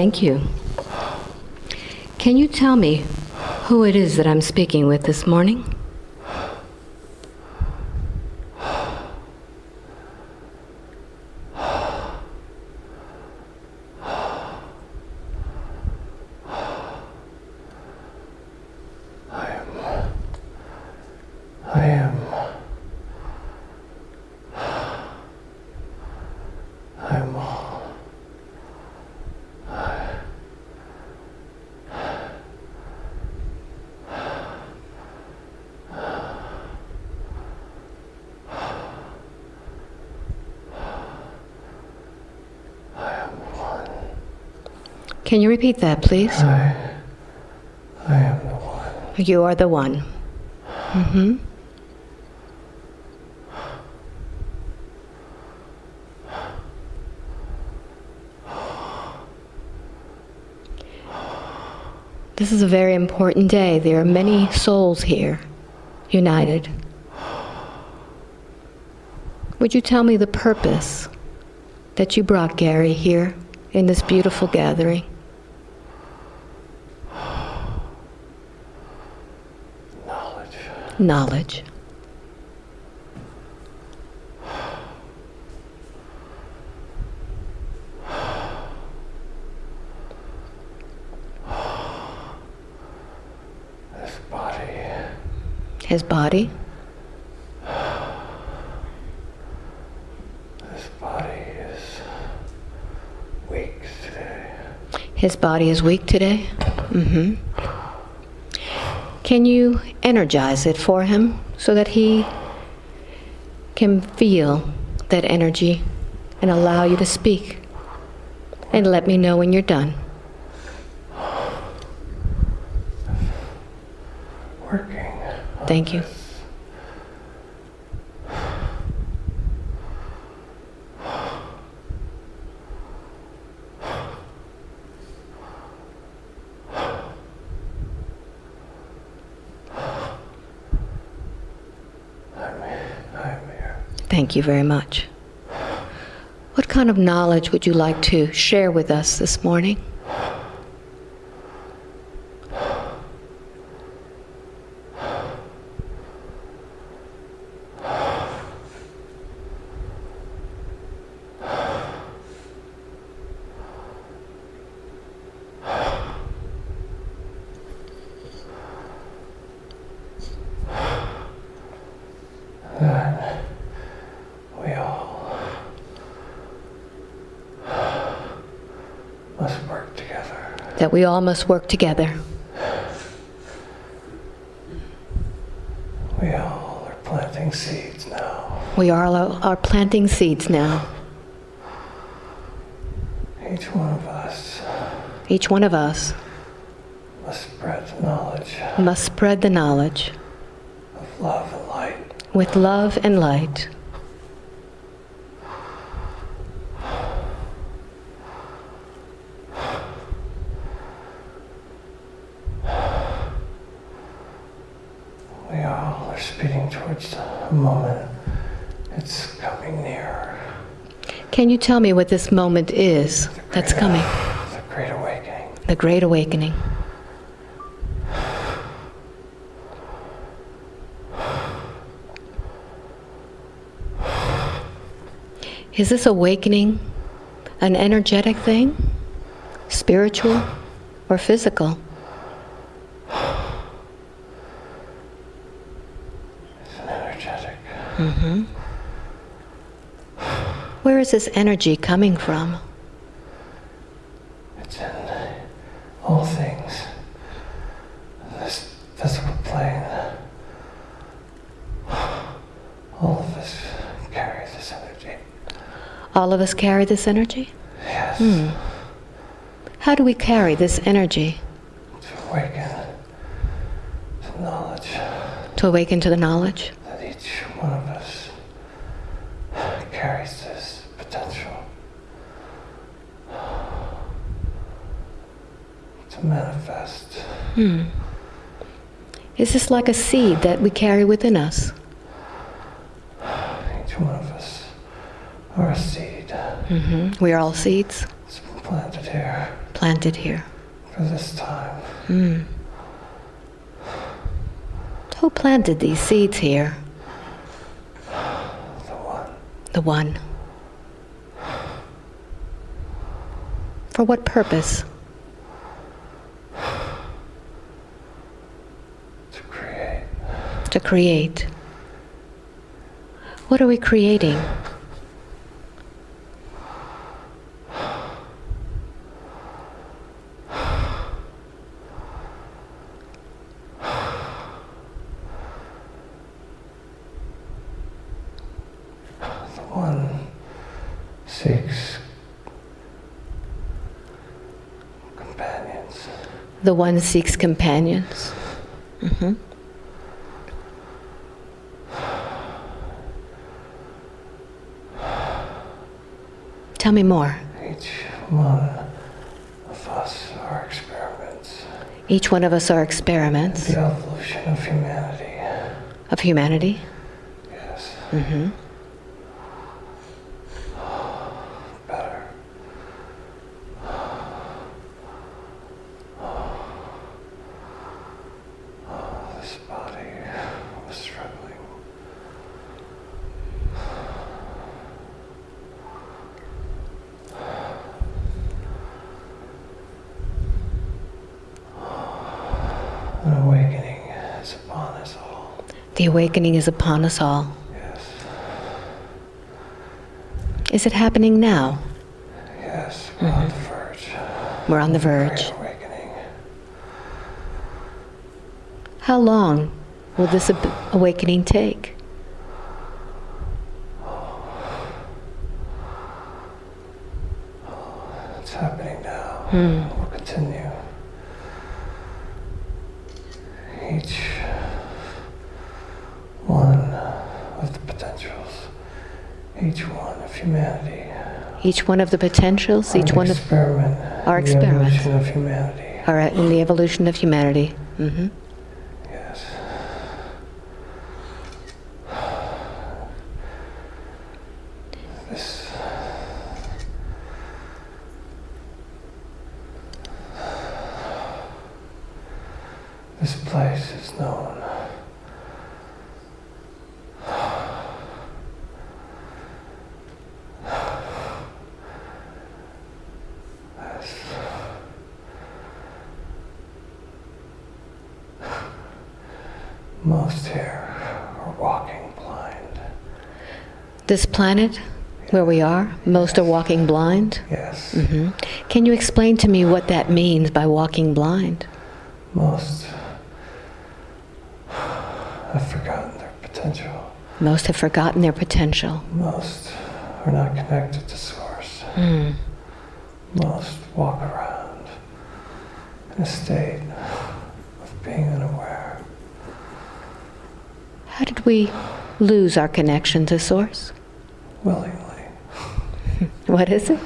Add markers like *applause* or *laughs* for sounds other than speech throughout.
Thank you. Can you tell me who it is that I'm speaking with this morning? Can you repeat that, please? I. I am the one. You are the one. Mm-hmm. This is a very important day. There are many souls here, united. Would you tell me the purpose that you brought Gary here in this beautiful gathering? Knowledge. This body. His body, This body is weak today. his body is weak today. Mm-hmm. Can you energize it for him so that he can feel that energy and allow you to speak? And let me know when you're done. Working. Thank you. Thank you very much. What kind of knowledge would you like to share with us this morning? That we all must work together. That we all must work together. We all are planting seeds now. We all are planting seeds now. Each one of us Each one of us must spread the knowledge must spread the knowledge of love and light. with love and light. We all are speeding towards a moment. It's coming near. Can you tell me what this moment is that's coming? The Great Awakening. The Great Awakening. Is this awakening an energetic thing? Spiritual or physical? It's an energetic. Where is this energy coming from? It's in all things. This physical plane. All of us carry this energy. All of us carry this energy? Yes. Hmm. How do we carry this energy? To awaken to knowledge To awaken to the knowledge? that each one of us carries this potential to manifest. Hmm. Is this like a seed that we carry within us? Each one of us are a seed. Mm -hmm. We are all seeds It's been planted here. planted here? for this time. Hmm. Who planted these seeds here? The one For what purpose? to create. To create. What are we creating? The one seeks companions. The one seeks companions. Mm-hmm. Tell me more. Each one of us are experiments. Each one of us are experiments The evolution of humanity. of humanity. Yes. hmm Better. This body was struggling. An awakening is upon us all. The awakening is upon us all. Yes. Is it happening now? Yes, we're on the verge. We're on the verge. Awakening. How long will this awakening take? It's happening now. Hmm. We'll continue. Each one of the potentials, each one of humanity, Each one of the potentials, each one of experiment, our in the experiments. evolution of humanity. in the evolution of humanity. hmm Yes. This This place is known most here are walking blind. This planet where we are, most are walking blind. Yes, hmm Can you explain to me what that means by walking blind? most have forgotten their potential. Most have forgotten their potential. Most are not connected to Source. Mm. Most walk around in a state of being unaware. How did we lose our connection to Source? Willingly, *laughs* What is it?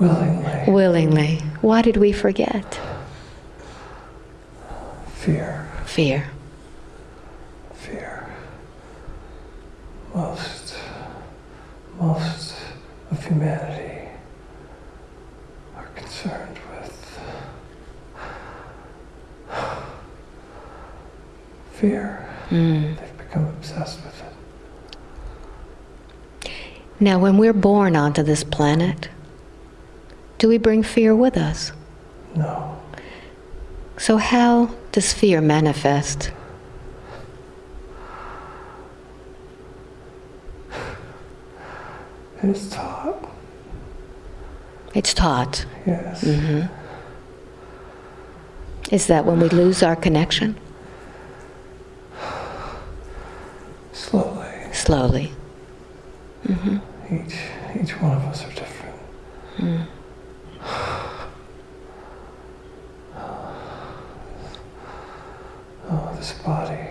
willingly, Willingly. Why did we forget? fear, Fear. fear. Most, most of humanity are concerned with fear. Mm. They've become obsessed with it. Now, when we're born onto this planet, do we bring fear with us? No, So, how does fear manifest? It is taught. It's taught. Yes. Mm -hmm. Is that when we lose our connection? Slowly, Slowly. hmm each each one of us are different. Mm. Oh, this body.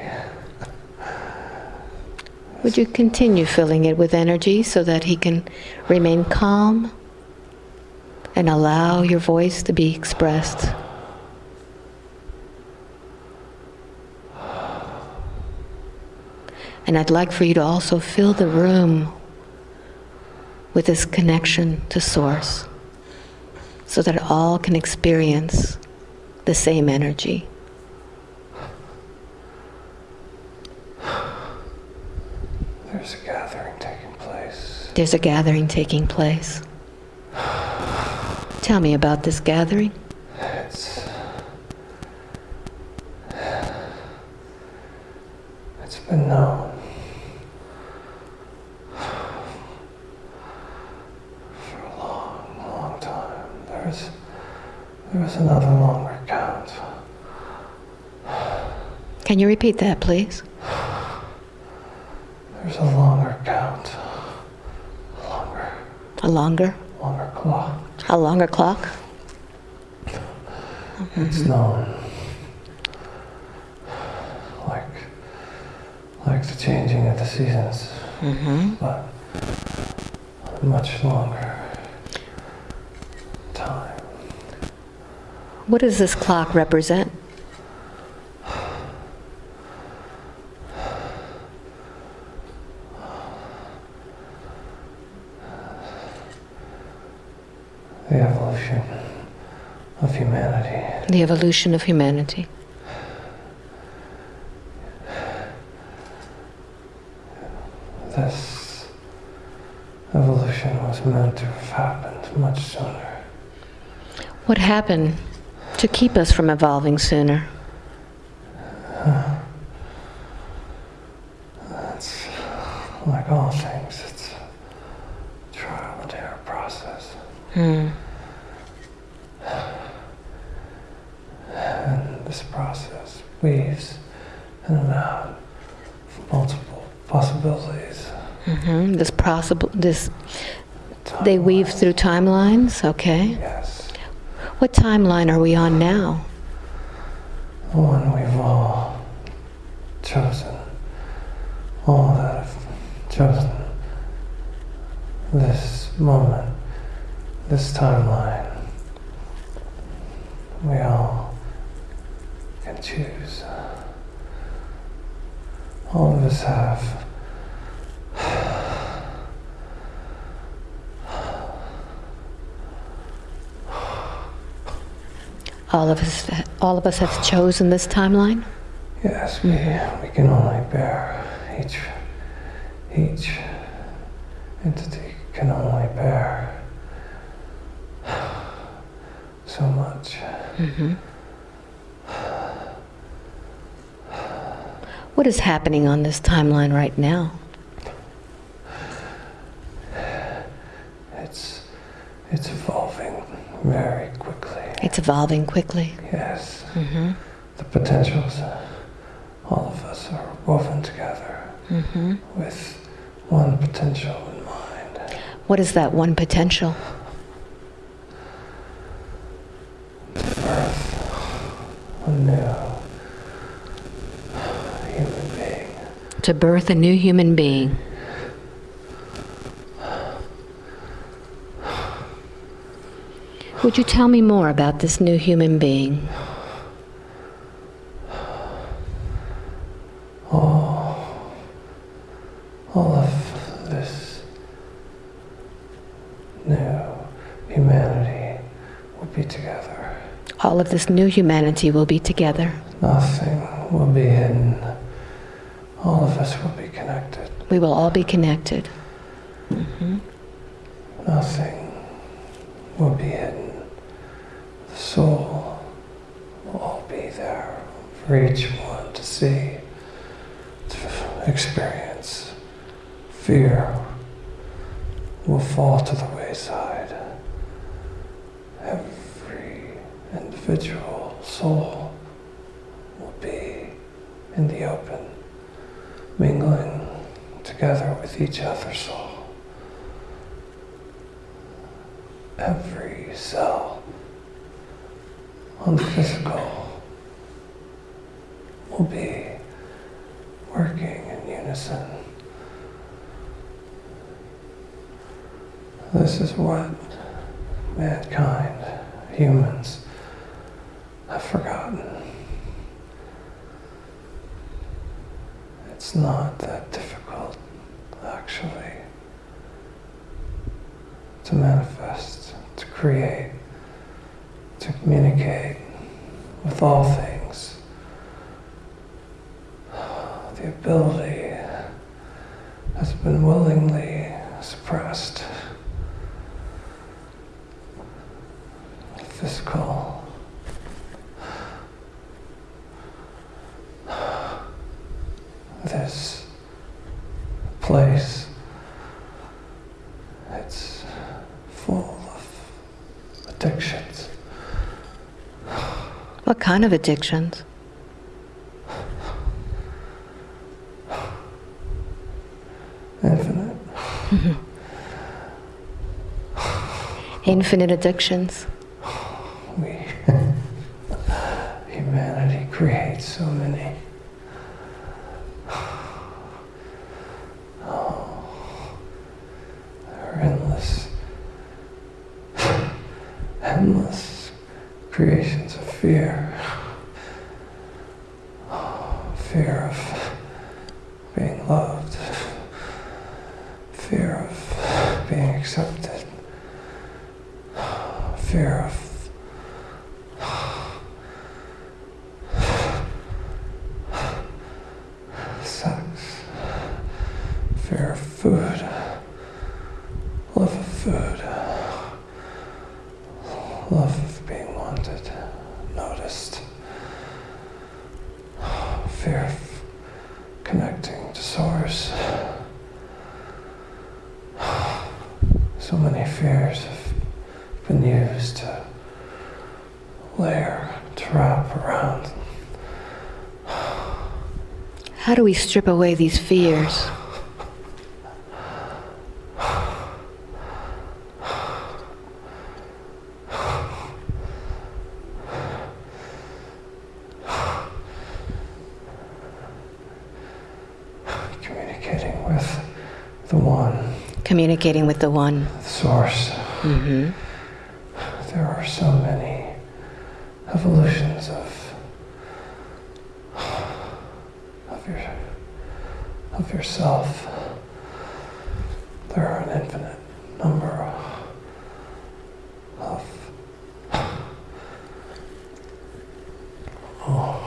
Would you continue filling it with energy so that he can remain calm and allow your voice to be expressed? And I'd like for you to also fill the room with this connection to Source. so that all can experience the same energy. There's a gathering taking place. There's a gathering taking place. Tell me about this gathering. It's. It's been known for a long, long time. There's. There was another longer count. Can you repeat that, please? There's a longer count. Longer, A longer, longer clock. a longer clock? It's known. Like, like the changing of the seasons, Mm-hmm. but much longer time. What does this clock represent? The evolution of humanity. The evolution of humanity. This evolution was meant to have happened much sooner. What happened to keep us from evolving sooner? It's like all things, it's a trial and error process. Hmm. And this process weaves in and out of multiple possibilities. hmm This possible, this, they weave through timelines, okay? Yes. What timeline are we on now? The one we've all chosen. All that have chosen this moment, this timeline. We all can choose. All of us have All of us, all of us have chosen this timeline? Yes, we, we can only bear each each entity can only bear *sighs* so much. hmm What is happening on this timeline right now? It's it's evolving very quickly. It's evolving quickly. Yes, hmm the potentials, all of us are woven together hmm with one potential in mind. What is that one potential? Human being. To birth a new human being. Would you tell me more about this new human being? all, all of this new humanity will be together. All of this new humanity will be together. Nothing will be hidden. All of us will be connected. We will all be connected. hmm Nothing will be hidden. The soul will all be there for each one to see, to experience. Fear will fall to the wayside. Every individual soul will be in the open, mingling together with each other's soul. Every cell on the physical will be working in unison. This is what mankind, humans, have forgotten. It's not that difficult, actually, to manifest, to create to communicate with all things. The ability has been willingly suppressed. Physical. This place, it's full of addictions. What kind of addictions? Infinite. *laughs* Infinite addictions. *laughs* We, creates so many. *sighs* Oh, endless, *sighs* endless creations of fear. *sighs* Fear of being loved, fear of being accepted, fear of sex, fear of food, love of food, love of being wanted, noticed, fear of connecting to source. So many fears have been used to layer, to wrap around How do we strip away these fears? communicating with the one, Communicating with the One. source. hmm There are so many evolutions of of your of yourself. There are an infinite number of oh,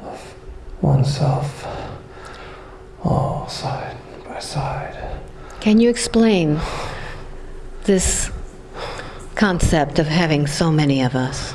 of oneself, all side by side. Can you explain this concept of having so many of us?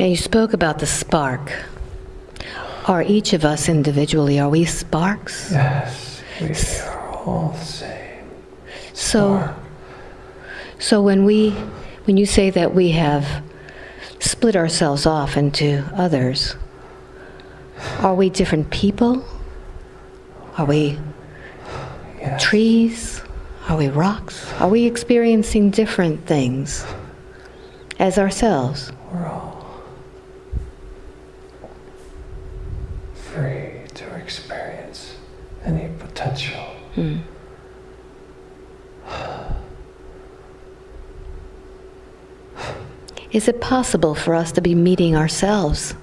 Now, you spoke about the spark. Are each of us individually, are we sparks? Yes, we are all the same. So, so when we, when you say that we have split ourselves off into others, are we different people? Are we yes. trees? Are we rocks? Are we experiencing different things as ourselves? We're all free to experience any potential. Hmm. Is it possible for us to be meeting ourselves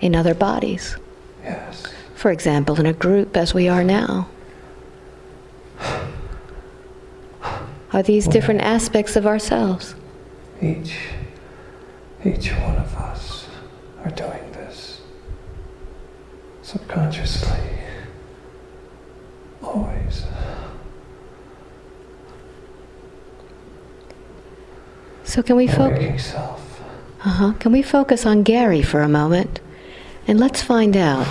in other bodies? Yes. For example, in a group as we are now? Are these different aspects of ourselves? Each, each one of us are doing this subconsciously, always. So can we focus? Self. Uh-huh. Can we focus on Gary for a moment? And let's find out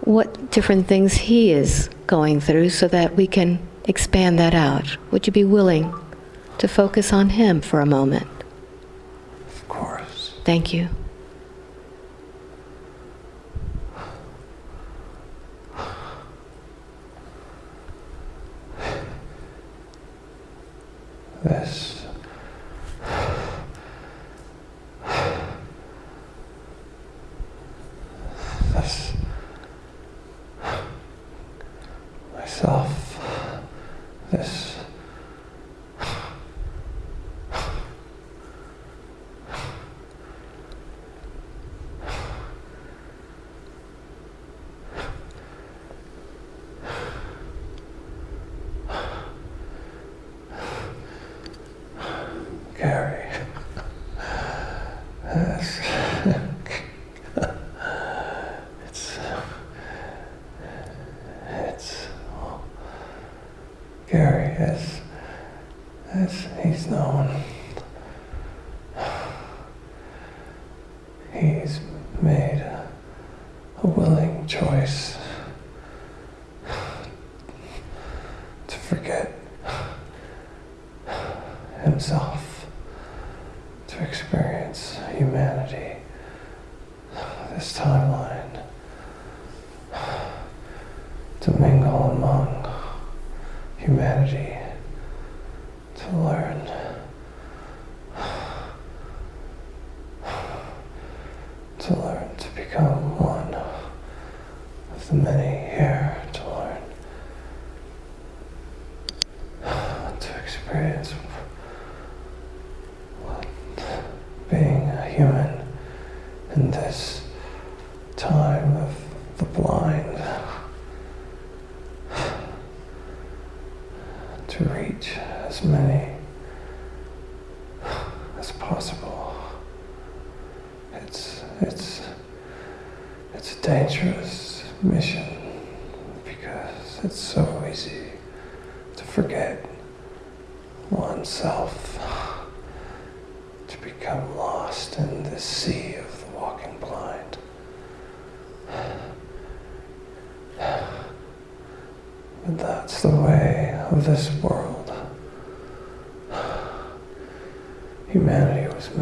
what different things he is going through so that we can expand that out. Would you be willing to focus on him for a moment? Of course. Thank you. This. Myself.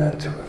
Meant to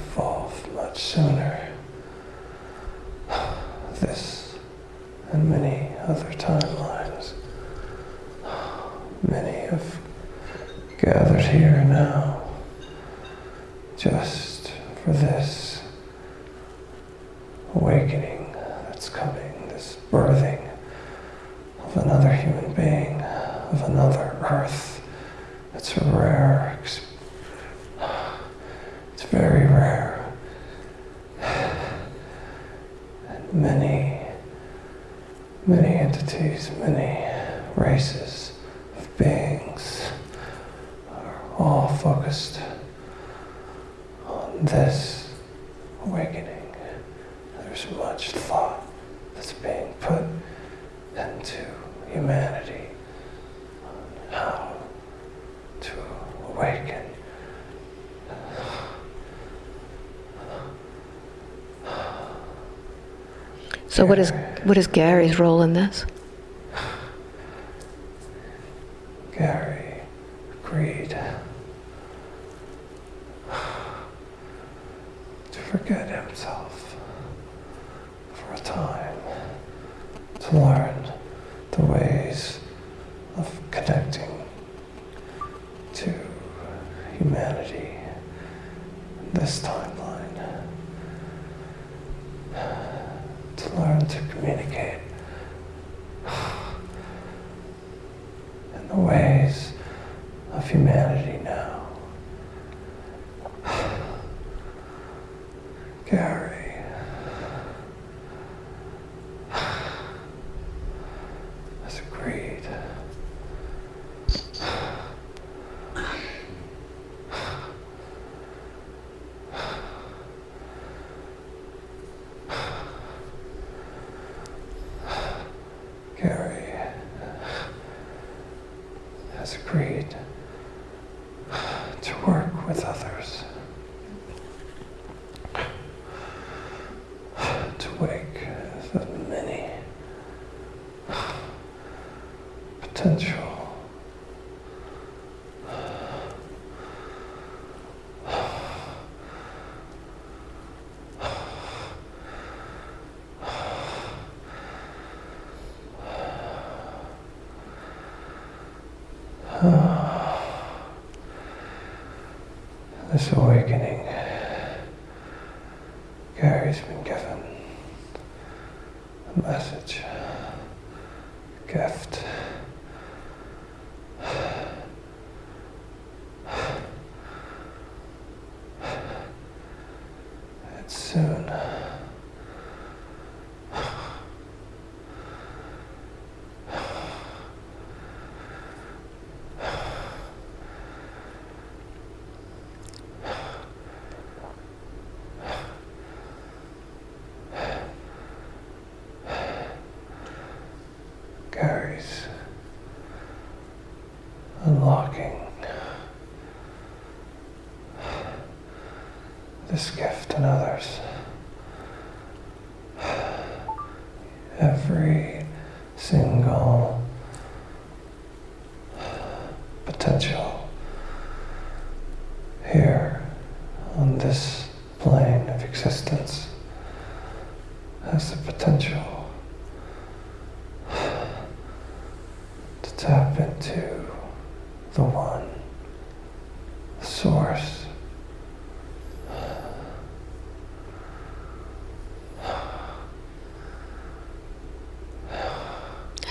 So what is, what is Gary's role in this? Gary's been given a message, a gift.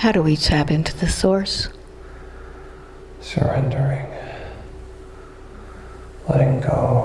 How do we tap into the source? Surrendering, letting go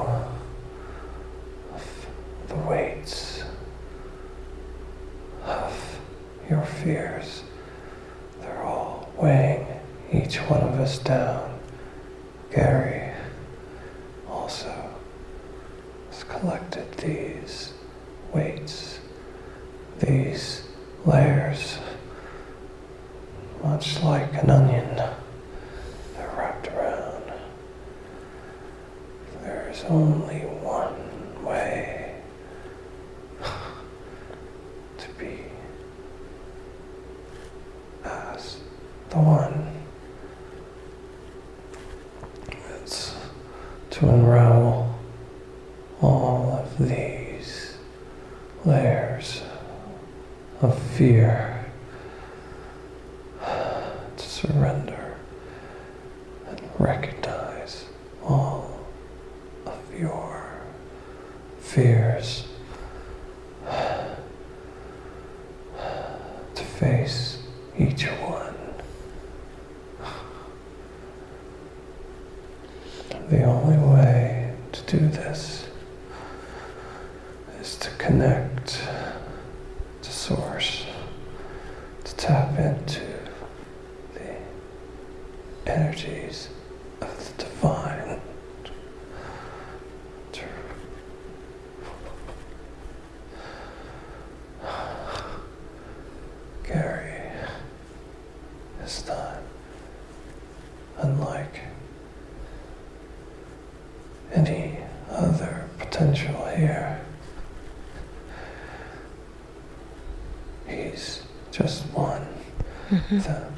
that?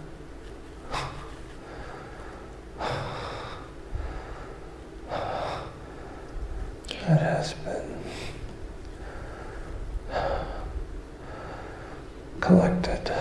It has been collected.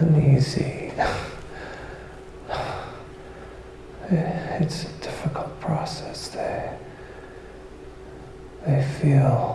uneasy. it's a difficult process. They, they feel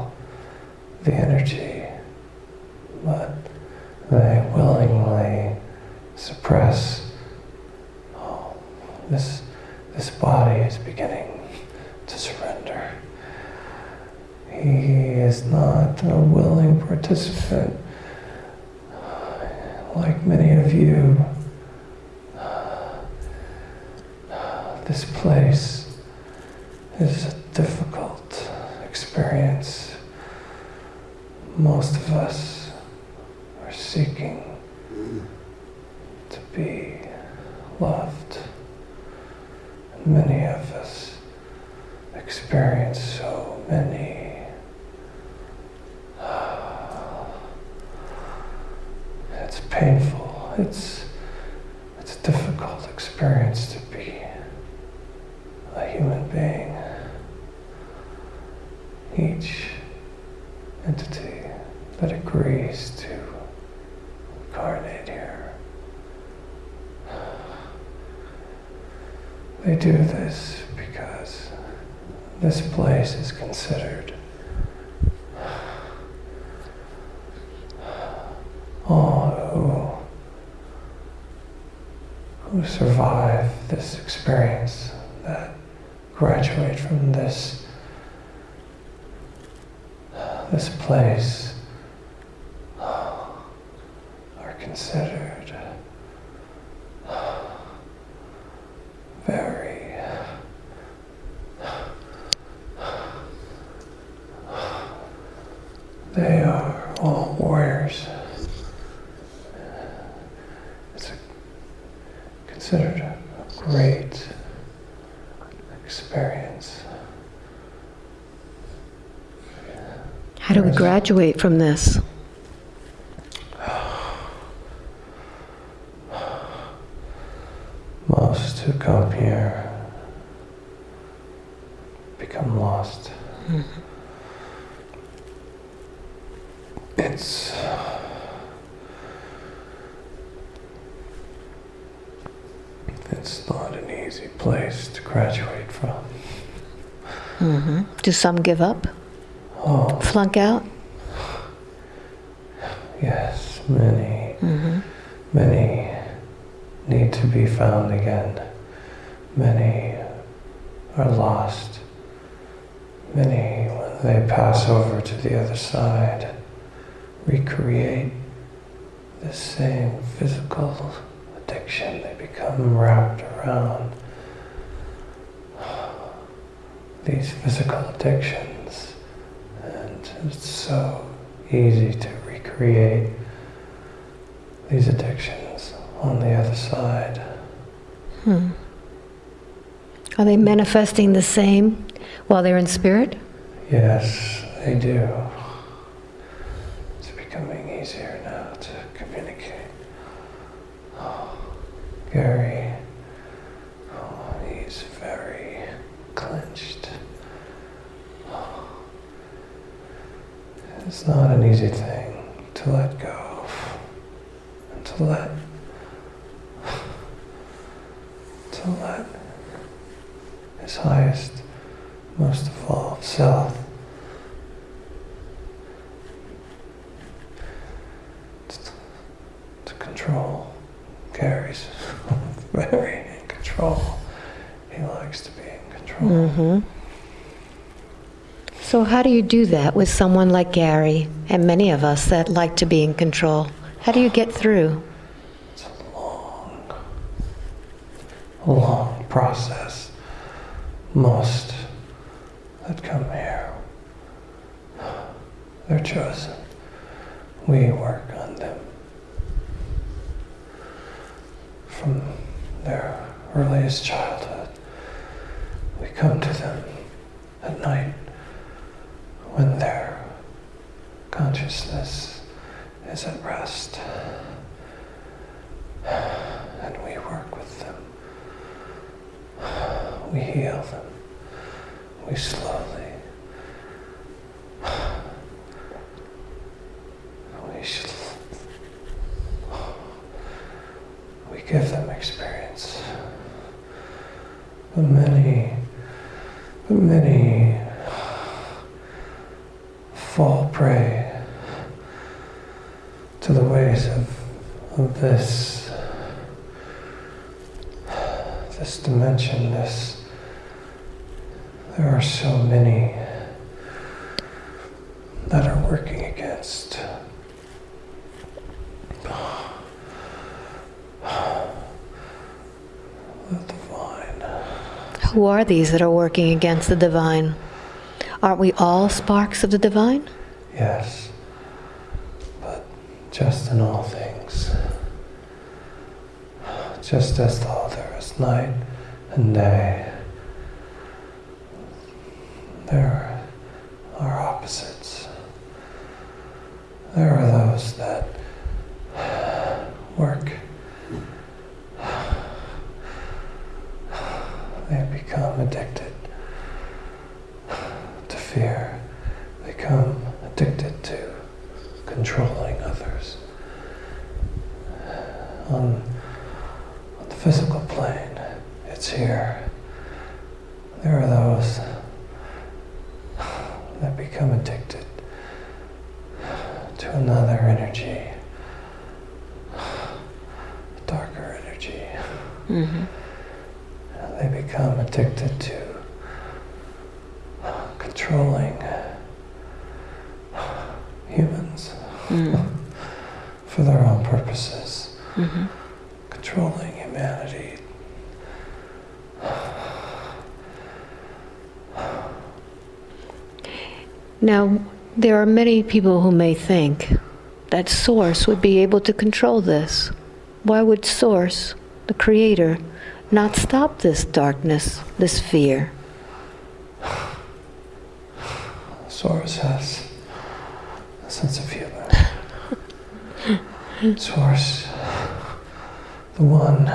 we graduate from this? Most who come here become lost. Mm -hmm. It's it's not an easy place to graduate from. Mm -hmm. Do some give up? flunk out? Yes, many. Mm -hmm. Many need to be found again. Many are lost. Many, when they pass over to the other side, recreate Are they manifesting the same while they're in spirit? Yes, they do. It's becoming easier now to communicate. Oh, Gary, oh, he's very clenched. Oh, it's not an easy thing to let go of and to let to let his highest, most evolved self to control. Gary's very in control. He likes to be in control. Mm-hmm. So, how do you do that with someone like Gary and many of us that like to be in control? How do you get through? It's a long, long process. Most that come here, they're chosen. We work on them from their earliest childhood. We come to them at night when their consciousness is at rest. And we work with them. We heal them. We slowly. We should. We give them experience. But many, but many fall prey to the ways of, of this this dimension, this so many that are working against the divine. Who are these that are working against the divine? Aren't we all sparks of the divine? Yes, but just in all things. Just as though there is night and day, there are opposites. There are those that work. They become addicted to fear. They become addicted to controlling others. On, on the physical plane, it's here. There are those that become addicted to another energy, a darker energy. Mm-hmm. They become addicted to controlling humans Mm. for their own purposes, Mm-hmm. controlling humanity. Now, there are many people who may think that Source would be able to control this. Why would Source, the Creator, not stop this darkness, this fear? Source has a sense of humor. *laughs* Source, the one,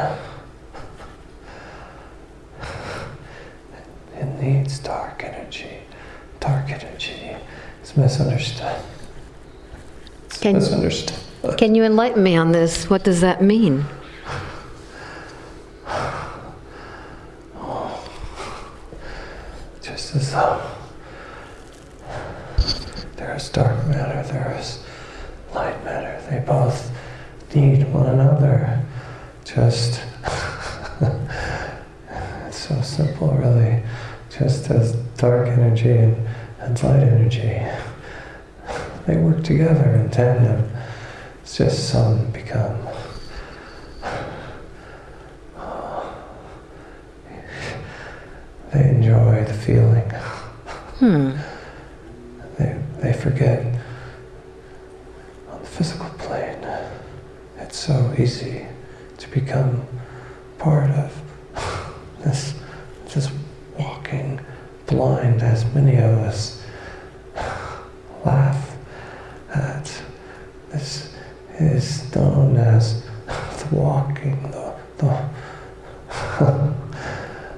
it needs dark energy. Dark energy is misunderstood. It's Can- misunderstood. Can you enlighten me on this? What does that mean? *sighs* Just as though there is dark matter, there is light matter. They both need one another. Just *laughs* it's so simple, really. Just as dark energy and, and light energy, they work together in tandem. It's just some become enjoy the feeling. Hmm. They, they forget on the physical plane, it's so easy to become part of this, this walking blind, as many of us laugh at. This is known as the walking, the, the,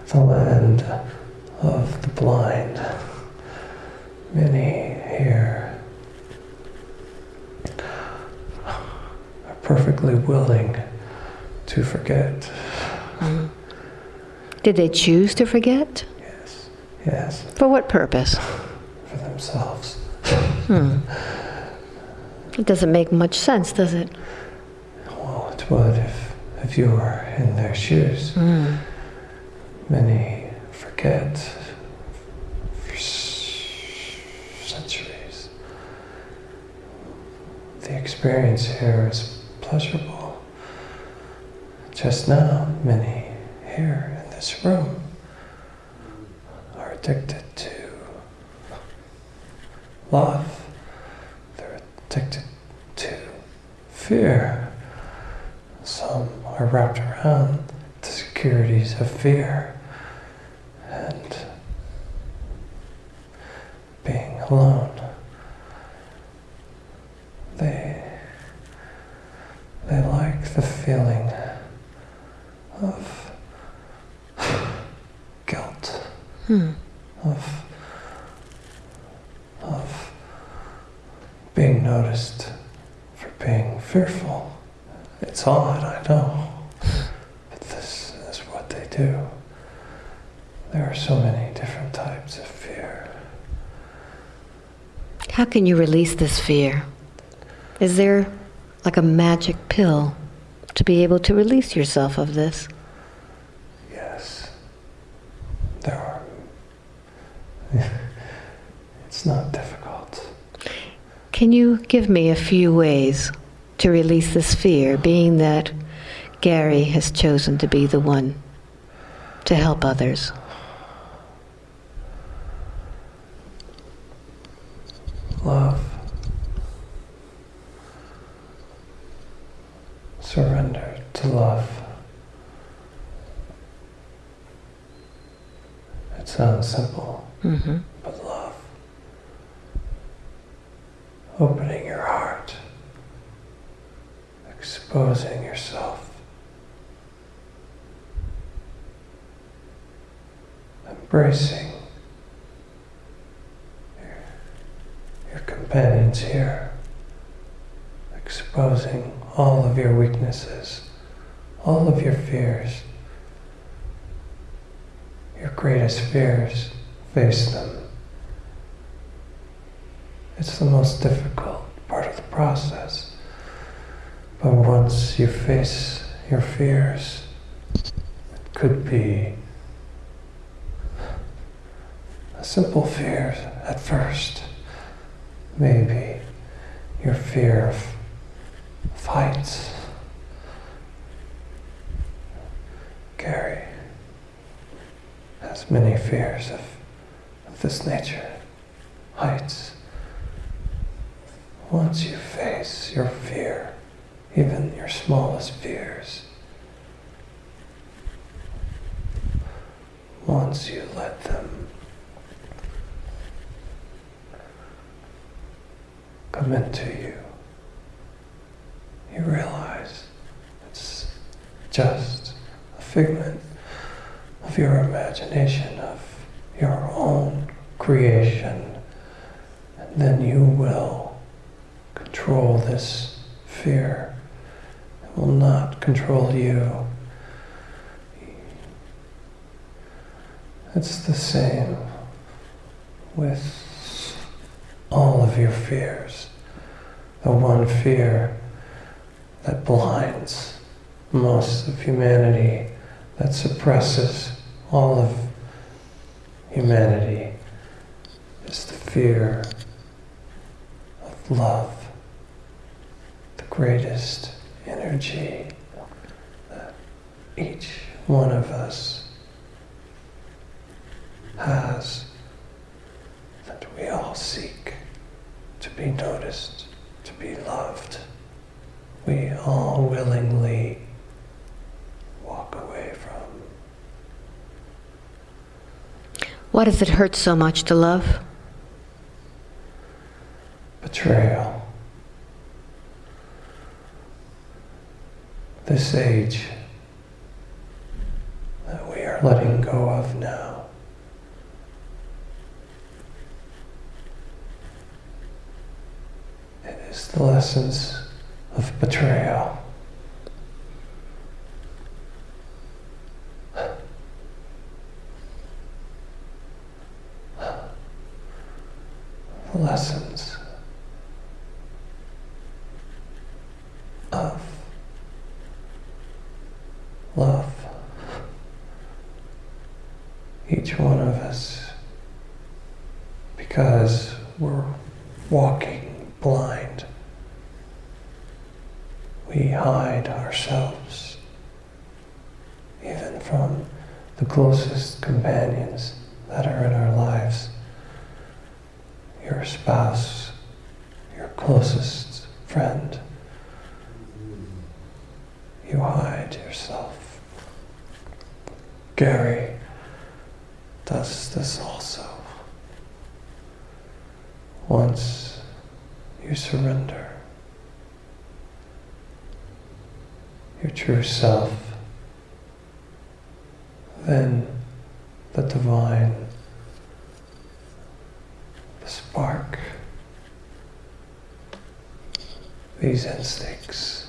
the land of the blind. Many here are perfectly willing to forget. Hmm. Did they choose to forget? Yes, yes, For what purpose? for themselves. Hmm. It doesn't make much sense, does it? Well, it would if, if you were in their shoes. Hmm. Many forget for centuries. The experience here is pleasurable. Just now, many here this room are addicted to love. They're addicted to fear. Some are wrapped around the securities of fear and being alone. They they like the feeling of guilt, Hmm. of of being noticed for being fearful. It's odd, I know, but this is what they do. There are so many different types of fear. How can you release this fear? Is there like a magic pill to be able to release yourself of this? Yes, there are. *laughs* it's not difficult. Can you give me a few ways to release this fear, being that Gary has chosen to be the one to help others? Love. Surrender to love. It sounds simple, hmm but love. Opening your heart. Exposing yourself. Embracing your, your companions here. Exposing all of your weaknesses, all of your fears. Your greatest fears, face them. It's the most difficult part of the process. But once you face your fears, it could be a simple does it hurt so much to love? Betrayal. This age that we are letting go of now. It is the lessons of betrayal. The lessons of love. Each one of us, because we're walking blind, we hide ourselves, even from the closest companions that are in our lives. Your spouse, your closest friend you hide yourself. Gary does this also. Once you surrender your true self, then the divine, the spark, these instincts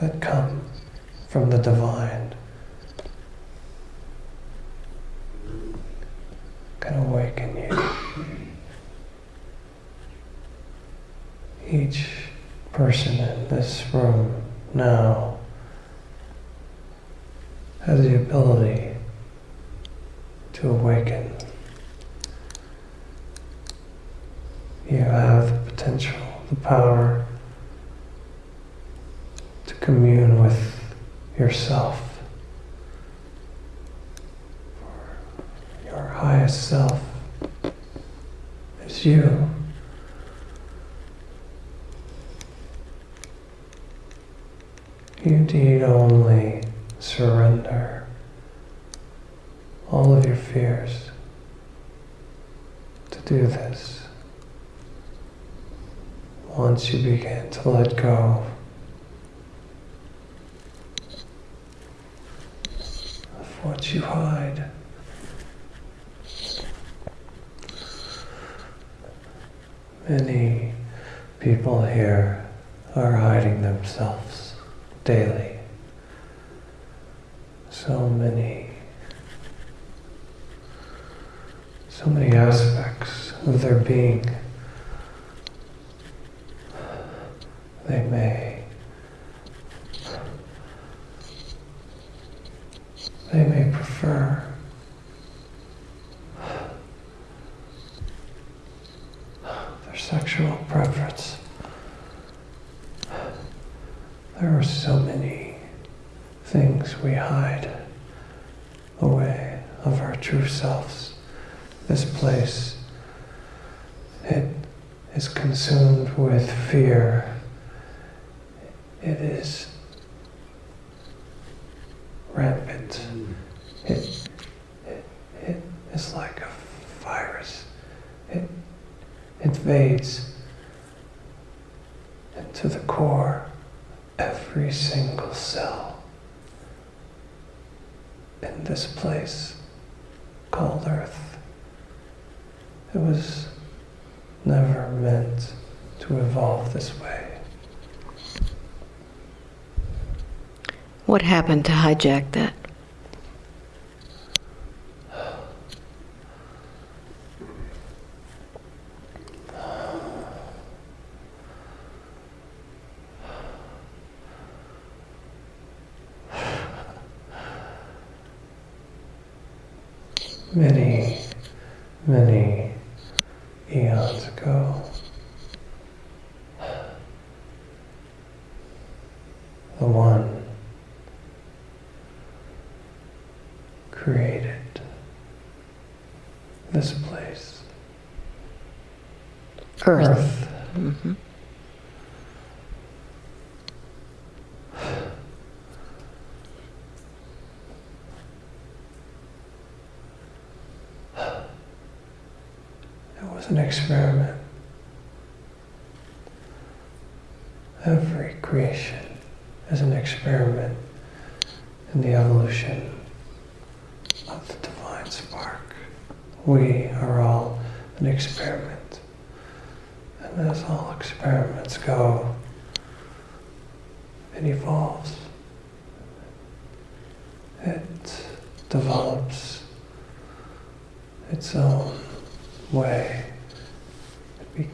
that come from the divine can awaken you. Each person in this room now has the ability to awaken. You have the potential, the power to commune with yourself. Your highest self is you. You need only surrender all of your fears to do this. Once you begin to let go of what you hide, many people here are hiding themselves daily. So many, so many aspects of their being. They may, they may prefer their sexual preference. There are so many things we hide away of our true selves. This place, it is consumed with fear. It is rampant. It, it, it is like a virus. It invades into the core of every single cell in this place called Earth. It was never meant to evolve this way. What happened to hijack that? Many, many eons ago, the One created this place, Earth. Earth. hmm An experiment. Every creation is an experiment in the evolution of the divine spark. We are all an experiment. And as all experiments go, it evolves. It develops its own way. It be-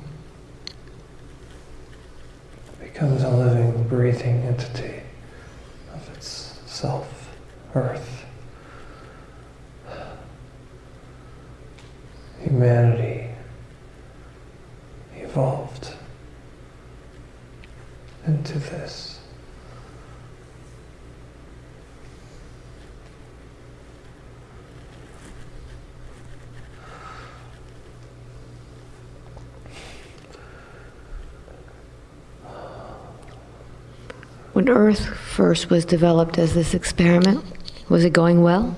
becomes a living, breathing entity of its self, earth. Humanity evolved into this. When Earth first was developed as this experiment, was it going well?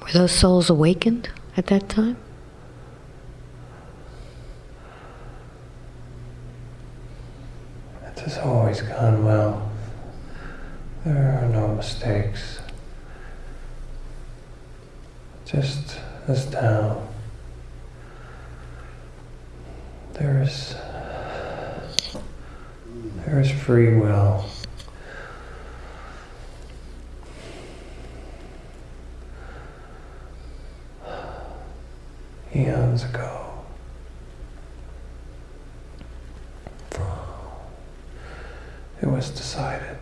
Were those souls awakened at that time? It has always gone well. There are no mistakes. Just as now, there is there is free will. Eons ago. It was decided.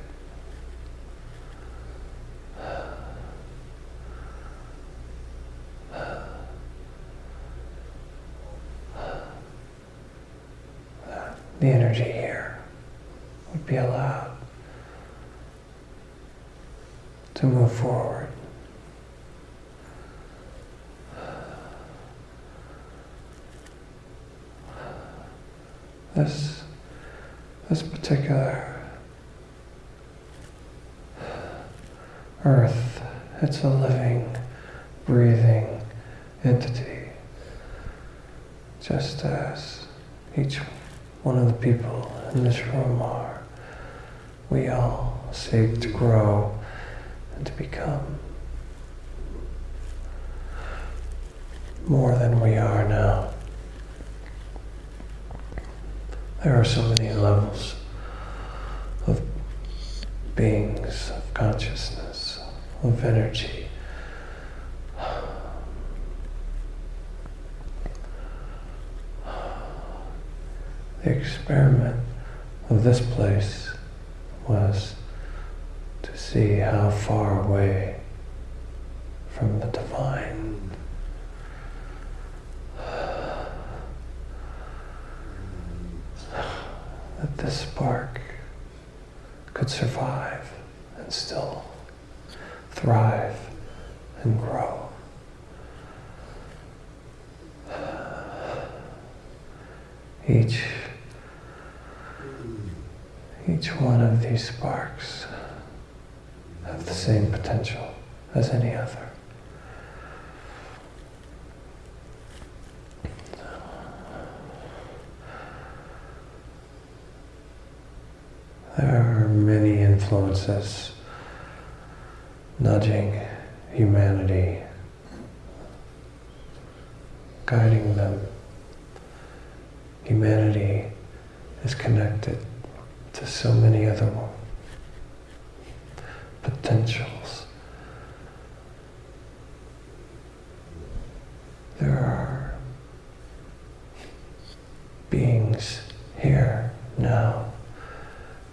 that The energy here would be allowed to move forward. This, this particular earth, it's a living, breathing entity, just as each one of the people in this room are. We all seek to grow and to become more than we are now. There are so many levels of beings, of consciousness, of energy. The experiment of this place was to see how far away from the divine that this spark could survive and still thrive and grow. Each each one of these sparks have the same potential as any other. There are many influences nudging humanity, guiding them. Humanity is connected to so many other potentials. There are beings here now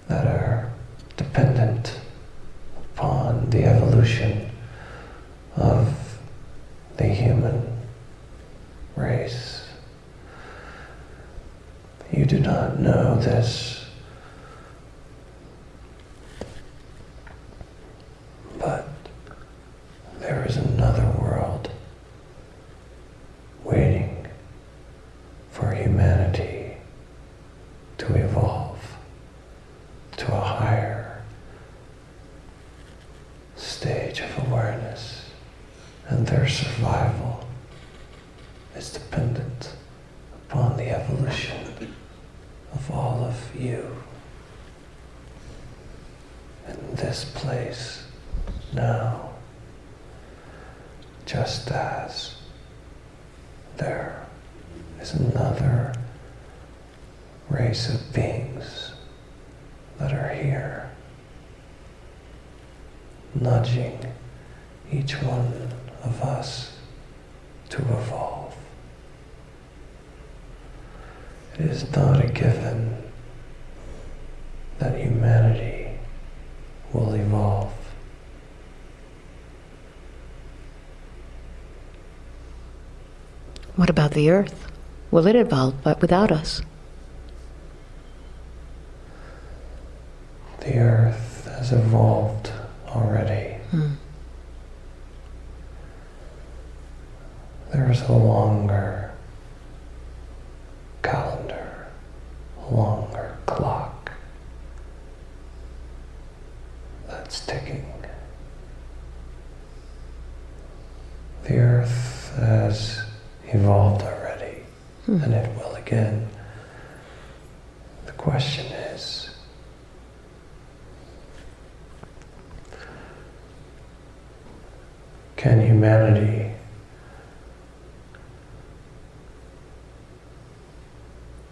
that are dependent upon the evolution of the human race. You do know this, and their survival is dependent upon the evolution of all of you in this place now, just as there is another race of beings that are here, nudging each one of us to evolve. It is not a given that humanity will evolve. What about the Earth? Will it evolve but without us? The Earth has evolved already. Hmm. There is a longer calendar, a longer clock that's ticking. The Earth has evolved already, Hmm. and it will again. The question is can humanity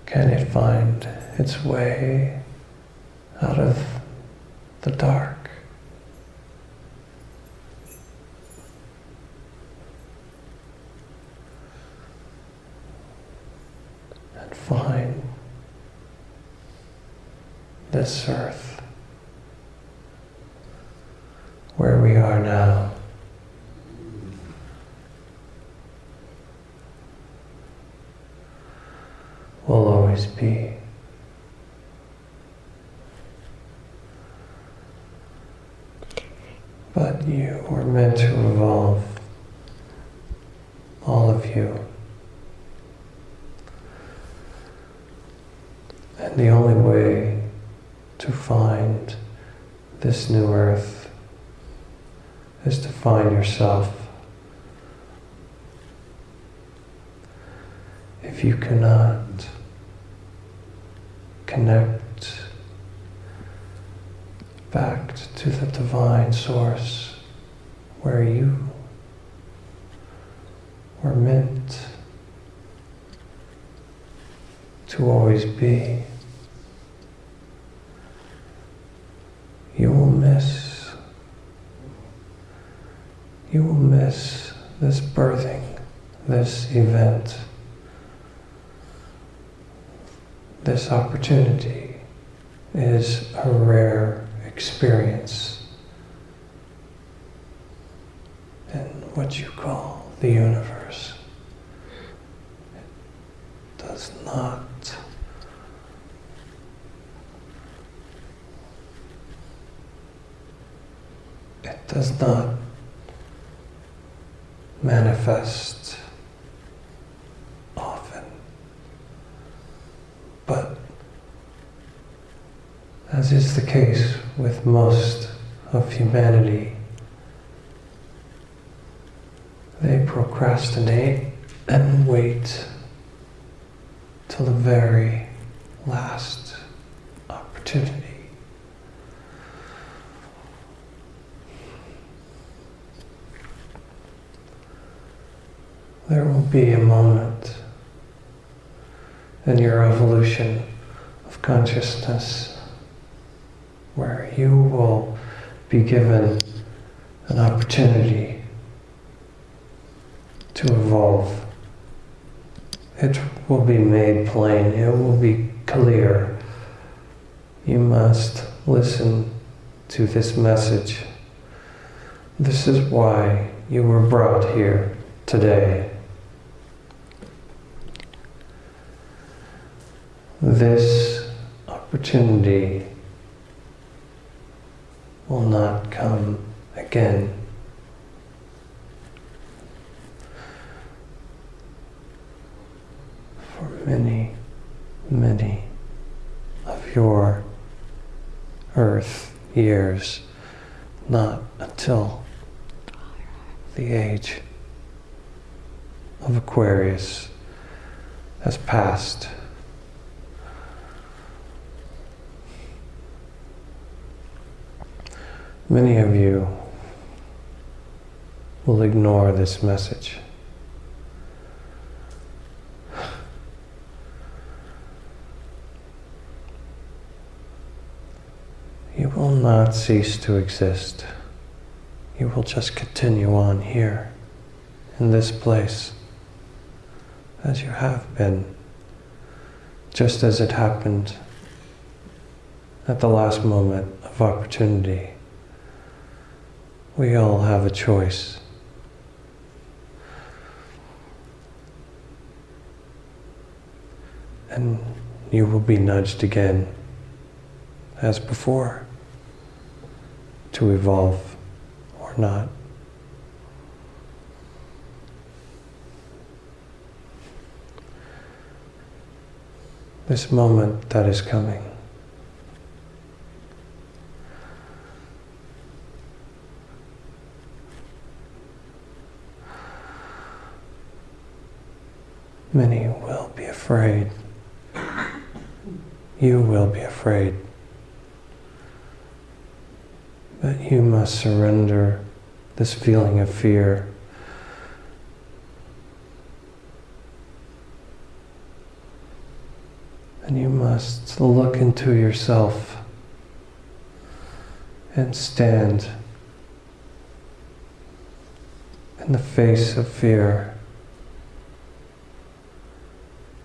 can it find its way out of the dark? And find this earth where we are now. will always be. But you were meant to evolve, all of you. And the only way to find this new earth is to find yourself. If you cannot connect back to the divine source where you were meant to always be. You will miss, you will miss this birthing, this event. This opportunity is a rare experience in what you call the universe. It does not it does not manifest often. But as is the case with most of humanity, they procrastinate and wait till the very last opportunity. There will be a moment in your evolution of consciousness where you will be given an opportunity to evolve. It will be made plain, it will be clear. You must listen to this message. This is why you were brought here today. This opportunity will not come again. For many, many of your earth not until the age of Aquarius has passed. Many of you will ignore this message. You will not cease to exist. You will just continue on here, in this place, as you have been, just as it happened at the last moment of opportunity. We all have a choice. And you will be nudged again, as before, to evolve or not. This moment that is coming. Many will be afraid. You will be afraid. But you must surrender this feeling of fear. And you must look into yourself and stand in the face of fear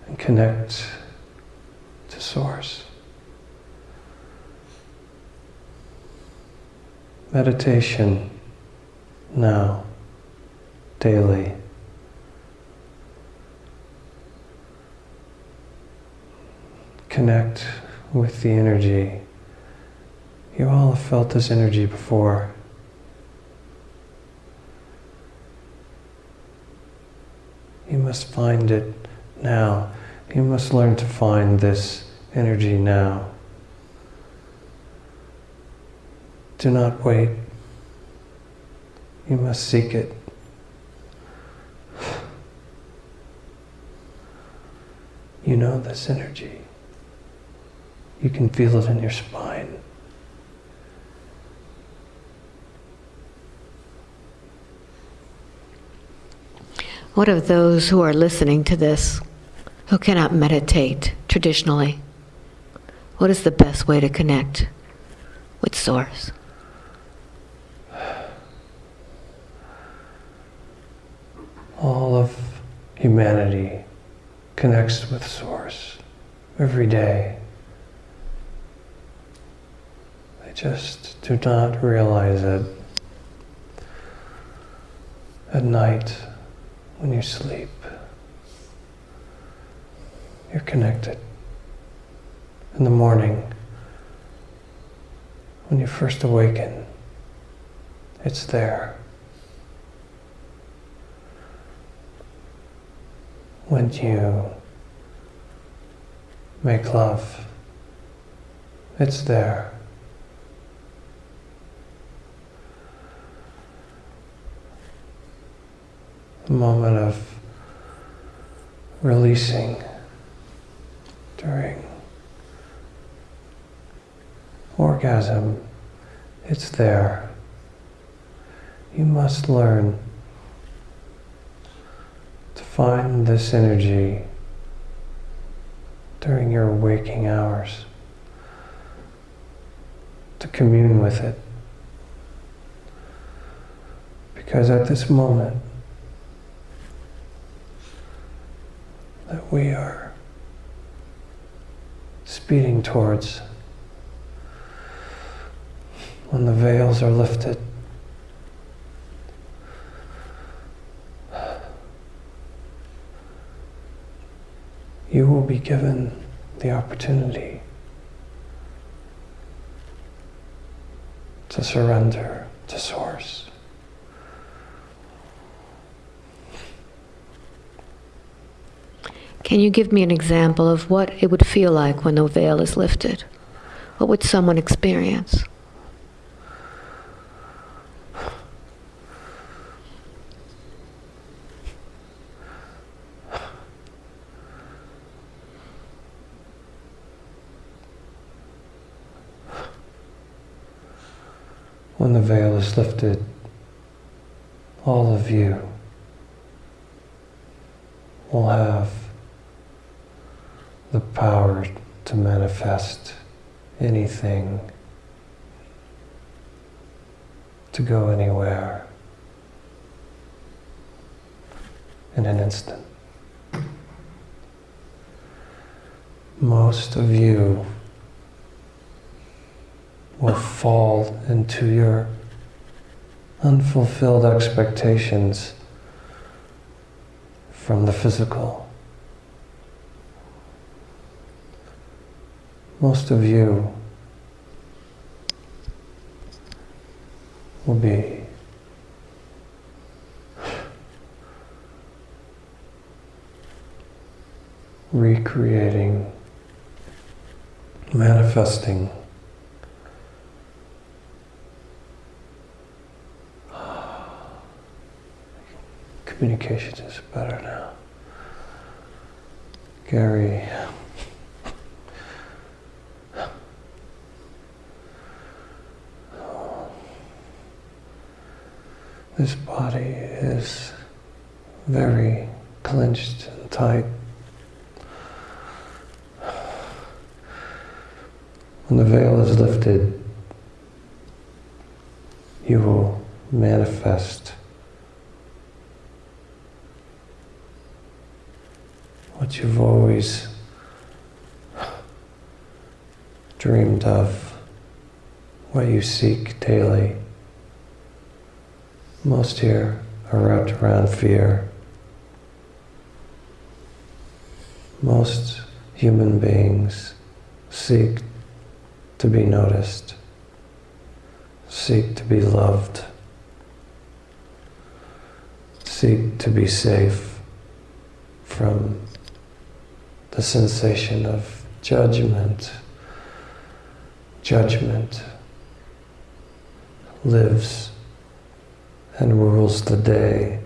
and connect to Source. Meditation now, daily. Connect with the energy. You all have felt this energy before. You must find it now. You must learn to find this energy now. Do not wait. You must seek it. You know this energy. You can feel it in your spine. What of those who are listening to this who cannot meditate traditionally? What is the best way to connect with Source? All of humanity connects with Source every day. They just do not realize it. At night, when you sleep, you're connected. In the morning, when you first awaken, it's there. When you make love, it's there. A moment of releasing during orgasm, it's there. You must learn find this energy during your waking hours, to commune with it. Because at this moment that we are speeding towards when the veils are lifted. You will be given the opportunity to surrender to Source. Can you give me an example of what it would feel like when the veil is lifted? What would someone experience? When the veil is lifted, all of you will have the power to manifest anything, to go anywhere in an instant. Most of you will fall into your unfulfilled expectations from the physical. Most of you will be recreating, manifesting communication is better now. Gary. This body is very clenched and tight. When the veil is lifted, you will manifest what you've always dreamed of, what you seek daily. Most here are wrapped around fear. Most human beings seek to be noticed, seek to be loved, seek to be safe from the sensation of judgment. Judgment lives and rules the day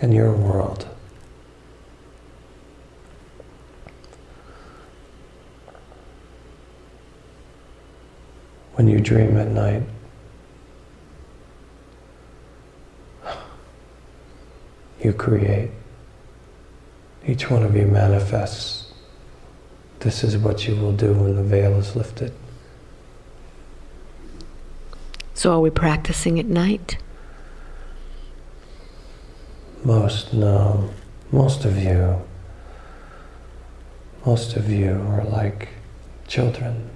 in your world. When you dream at night, you create. Each one of you manifests. This is what you will do when the veil is lifted. So are we practicing at night? Most, no. Most of you, most of you are like children.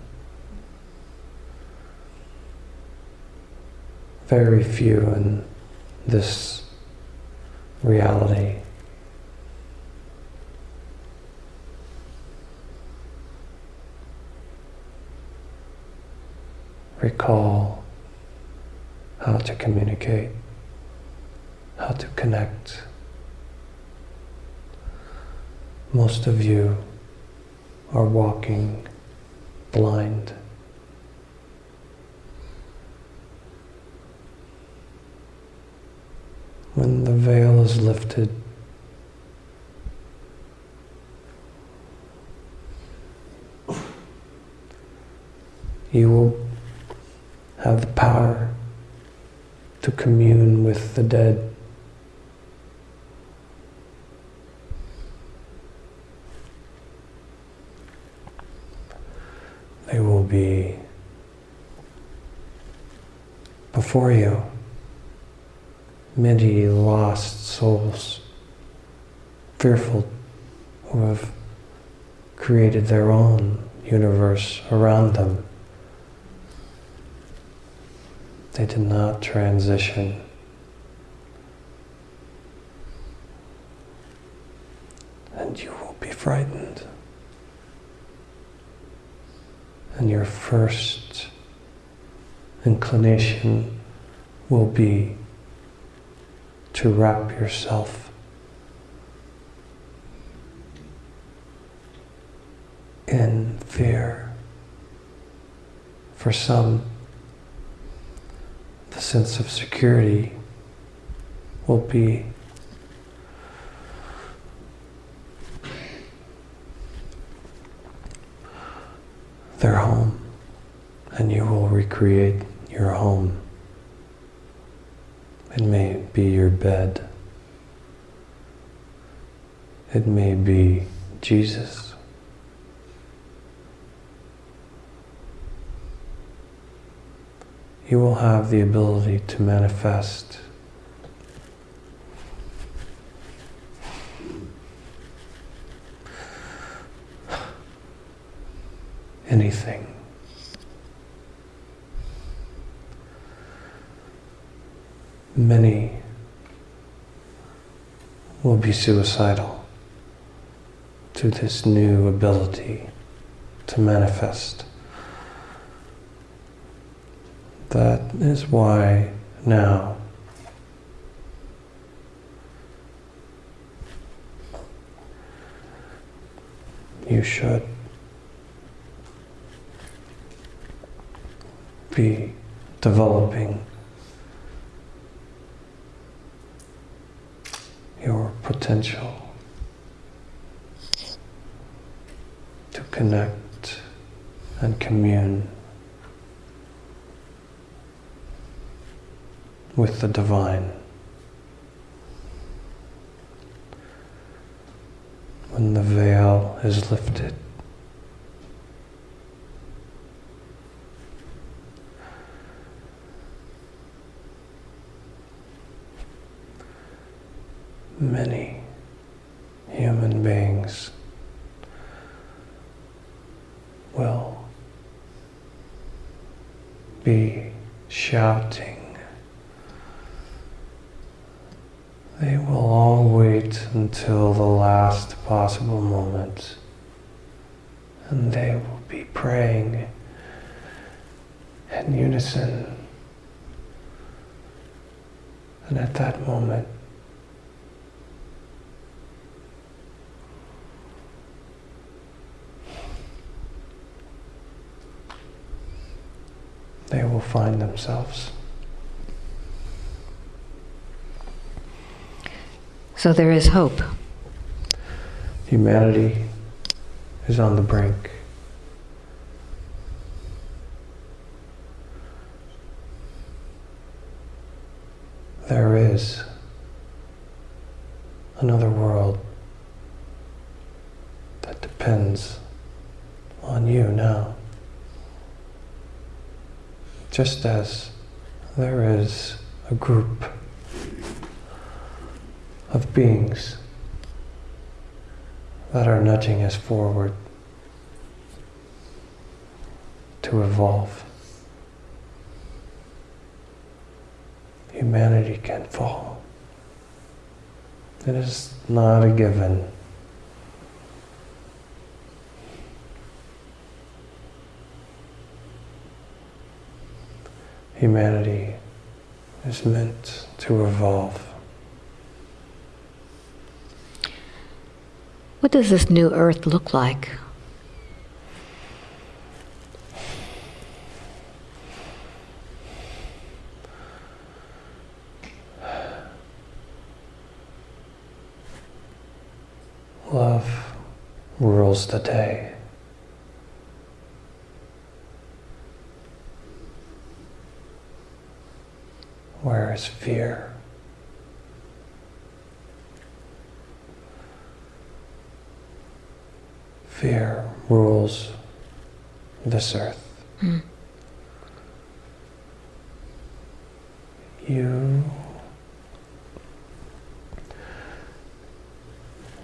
Very few in this reality recall how to communicate, how to connect. Most of you are walking blind. When the veil is lifted, you will have the power to commune with the dead. They will be before you many lost souls, fearful, who have created their own universe around them. They did not transition. And you will be frightened. And your first inclination will be to wrap yourself in fear. For some, the sense of security will be their home and you will recreate your home. It may be your bed. It may be Jesus. You will have the ability to manifest anything. Many will be suicidal to this new ability to manifest. That is why now. You should be developing your potential to connect and commune with the divine. When the veil is lifted, many human beings will be shouting. They will all wait until the last possible moment and they will be praying in unison. And at that moment, they will find themselves. So there is hope. Humanity is on the brink. There is another world that depends on you now. Just as there is a group of beings that are nudging us forward to evolve. Humanity can fall. It is not a given. Humanity is meant to evolve. What does this new earth look like? Love rules the day. Where is fear? Fear rules this earth. Hmm. You,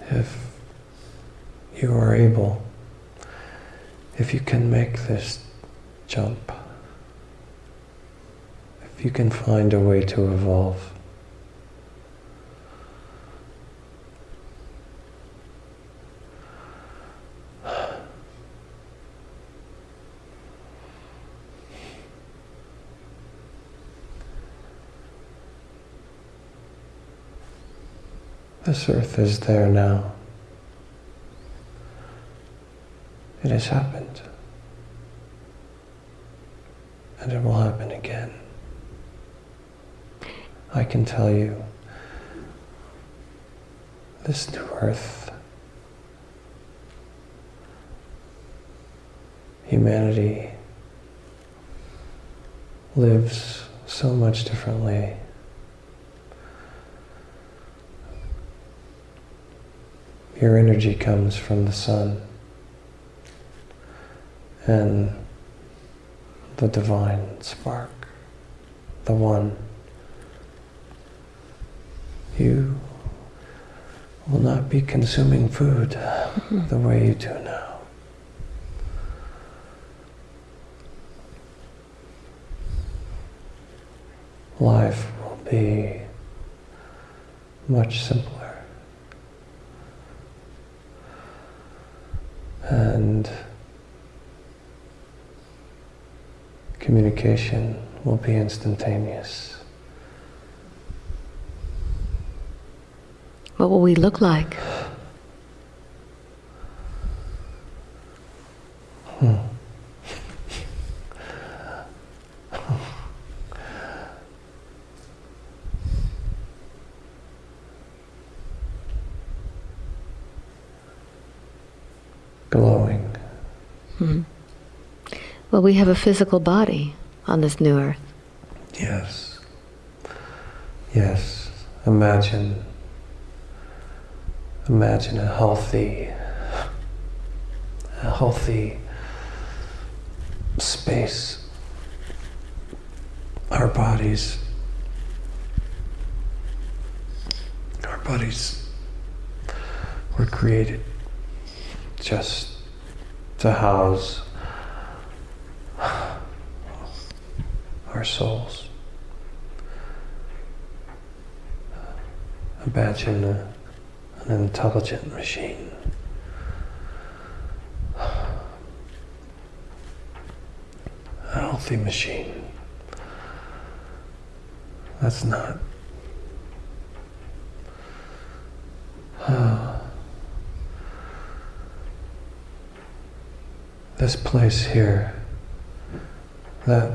if you are able, if you can make this jump, if you can find a way to evolve, This earth is there now. It has happened. And it will happen again. I can tell you, this new earth, humanity lives so much differently. Your energy comes from the sun and the divine spark, the one. You will not be consuming food mm-hmm. the way you do now. Life will be much simpler. And communication will be instantaneous. What will we look like? Hmm. Glowing. Hmm. Well, we have a physical body on this new earth. Yes. Yes. Imagine. Imagine a healthy, a healthy space. Our bodies, our bodies were created just to house souls. Imagine a, an intelligent machine. A healthy machine. That's not. Uh, this place here that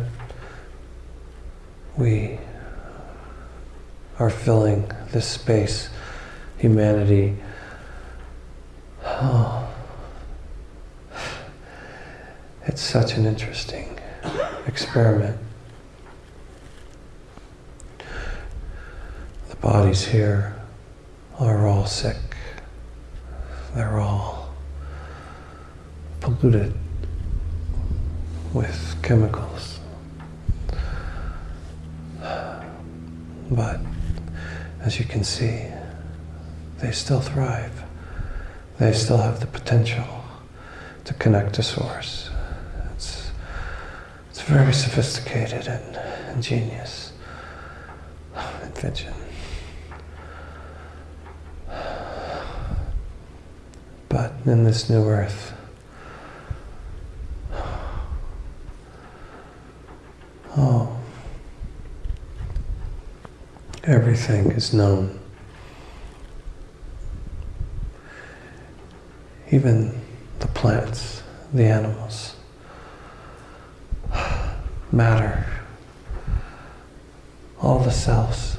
we are filling this space, humanity. Oh, *sighs* it's such an interesting experiment. The bodies here are all sick. They're all polluted with chemicals. But as you can see, they still thrive. They still have the potential to connect to source. It's, it's very sophisticated and ingenious invention. But in this new earth, oh, everything is known. Even the plants, the animals, *sighs* matter, all the cells,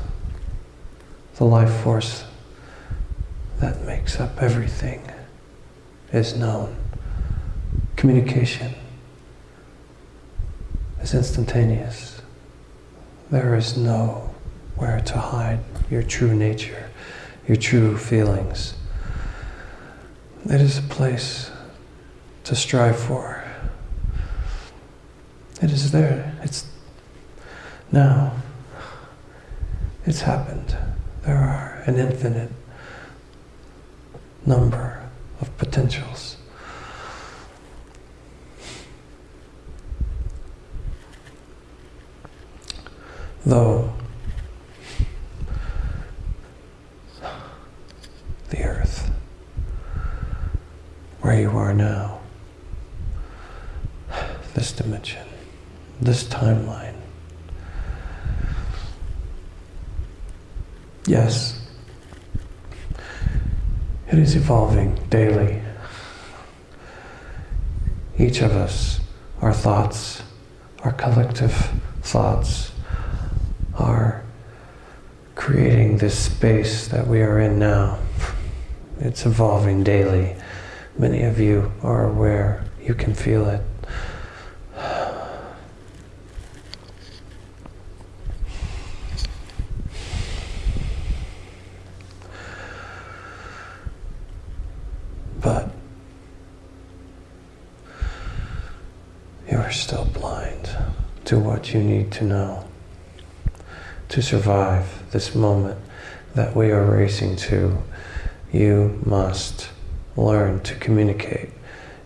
the life force that makes up everything is known. Communication is instantaneous. There is nowhere to hide your true nature, your true feelings. It is a place to strive for. It is there. It's now. It's happened. There are an infinite number of potentials. Though the earth, where you are now, this dimension, this timeline, yes, it is evolving daily. Each of us, our thoughts, our collective thoughts, are creating this space that we are in now. It's evolving daily. Many of you are aware, you can feel it. you are still blind to what you need to know to survive this moment that we are racing to. You must learn to communicate.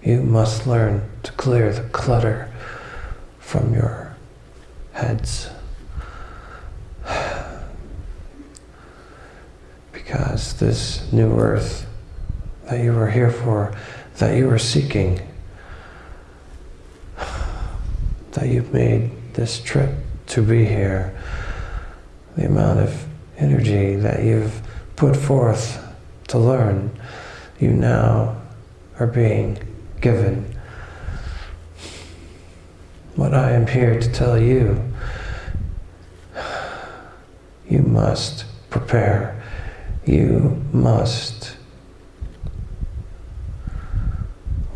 You must learn to clear the clutter from your heads. *sighs* Because this new earth that you were here for, that you were seeking, *sighs* that you've made this trip to be here, the amount of energy that you've put forth to learn, you now are being given. What I am here to tell you, you must prepare. You must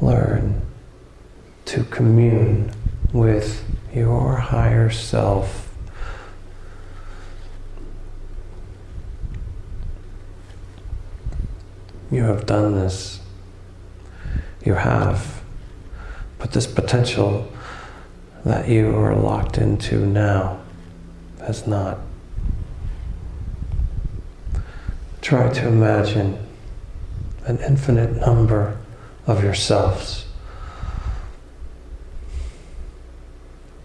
learn to commune with your higher self. You have done this. You have. But this potential that you are locked into now has not. Try to imagine an infinite number of yourselves.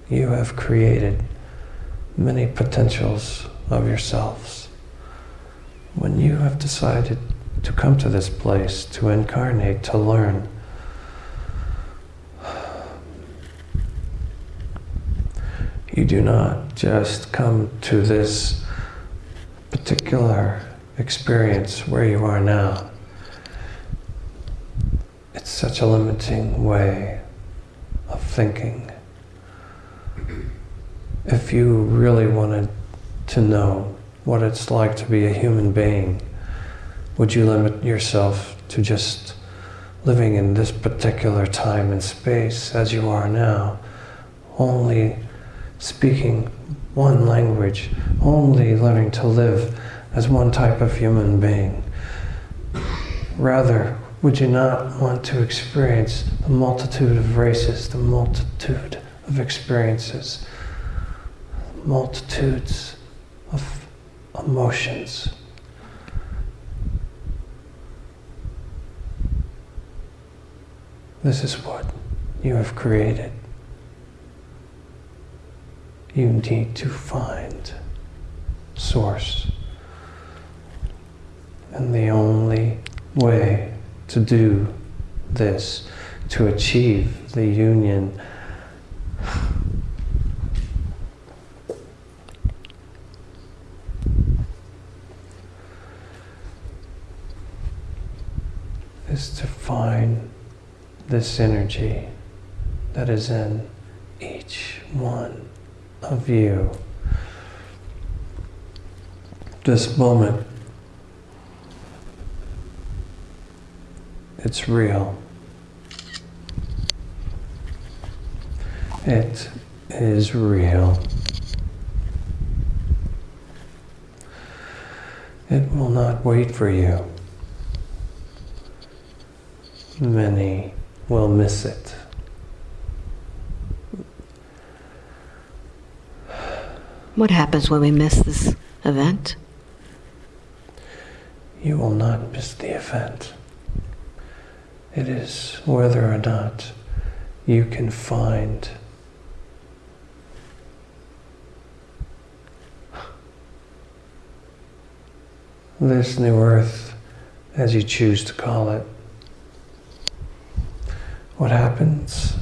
You have created many potentials of yourselves. When you have decided to come to this place, to incarnate, to learn, you do not just come to this particular experience where you are now. It's such a limiting way of thinking. If you really wanted to know what it's like to be a human being, would you limit yourself to just living in this particular time and space as you are now, only speaking one language, only learning to live as one type of human being? Rather, would you not want to experience the multitude of races, the multitude of experiences, multitudes of emotions? This is what you have created. You need to find source. And the only way to do this, to achieve the union, is to find this energy that is in each one of you. This moment, it's real. It is real. It will not wait for you. Many will miss it. What happens when we miss this event? You will not miss the event. It is whether or not you can find this new earth, as you choose to call it. What happens?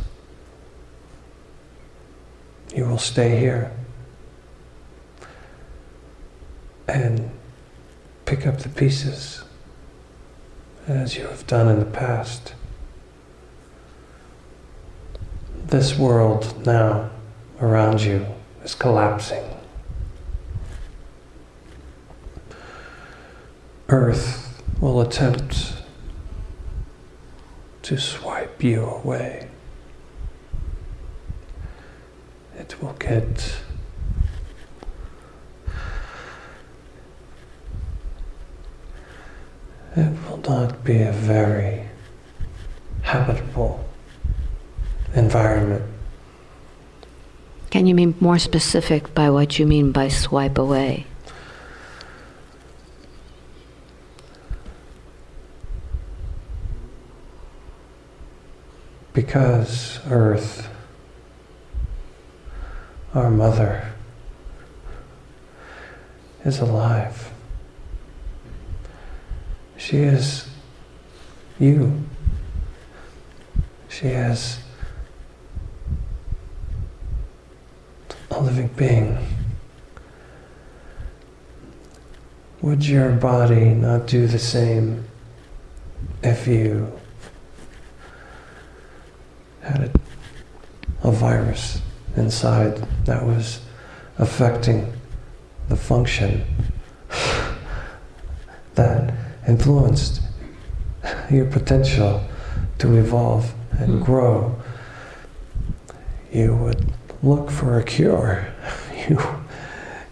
You will stay here and pick up the pieces as you have done in the past. This world now around you is collapsing. Earth will attempt to swipe you away. It will get it will not be a very habitable environment Can you be more specific by what you mean by swipe away? Because Earth, our mother, is alive. She is you. She is a living being. Would your body not do the same if you had a, a virus inside that was affecting the function *sighs* that influenced your potential to evolve and Hmm. grow, you would look for a cure. *laughs* You,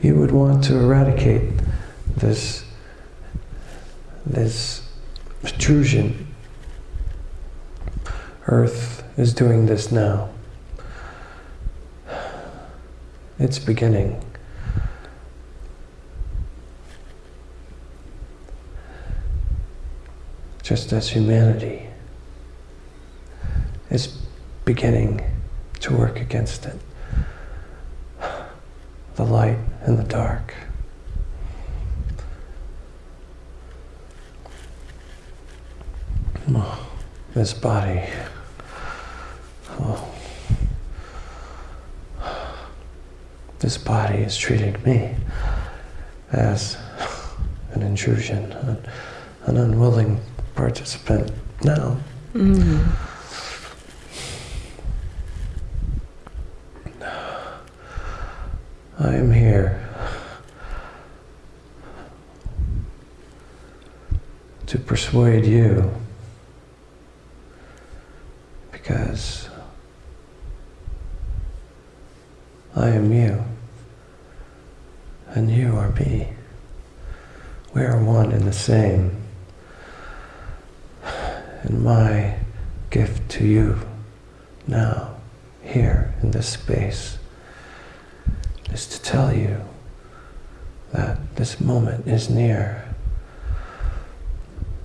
you would want to eradicate this, this intrusion. Earth is doing this now. It's beginning. Just as humanity is beginning to work against it. The light and the dark. This body. Oh. This body is treating me as an intrusion, an, an unwilling participant now. Mm. I am here to persuade you because I am you and you are me. We are one and the same. And my gift to you now, here in this space, is to tell you that this moment is near.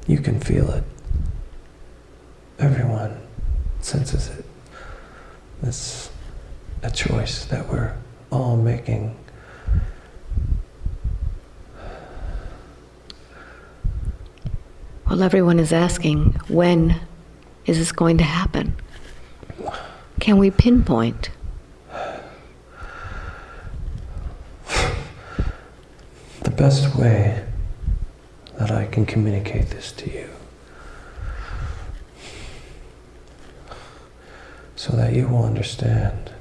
You can feel it. Everyone senses it. It's a choice that we're all making. Well, everyone is asking, when is this going to happen? Can we pinpoint? The best way that I can communicate this to you so that you will understand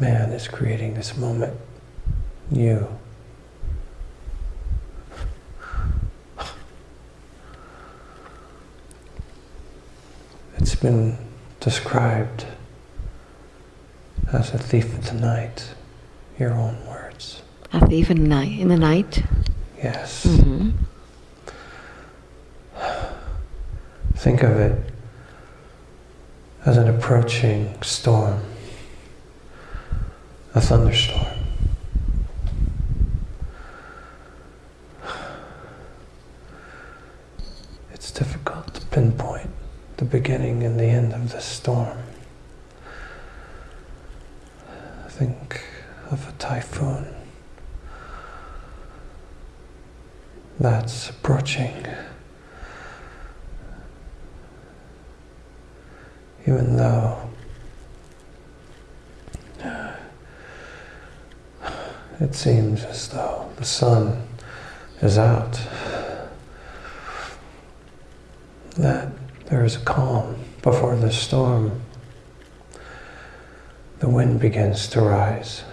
man is creating this moment. You. It's been described as a thief of the night. Your own words. A thief in the night? In the night? Yes. hmm Think of it as an approaching storm, a thunderstorm. It's difficult to pinpoint the beginning and the end of the storm. Think of a typhoon that's approaching. even though it seems as though the sun is out, that there is a calm before the storm. The wind begins to rise,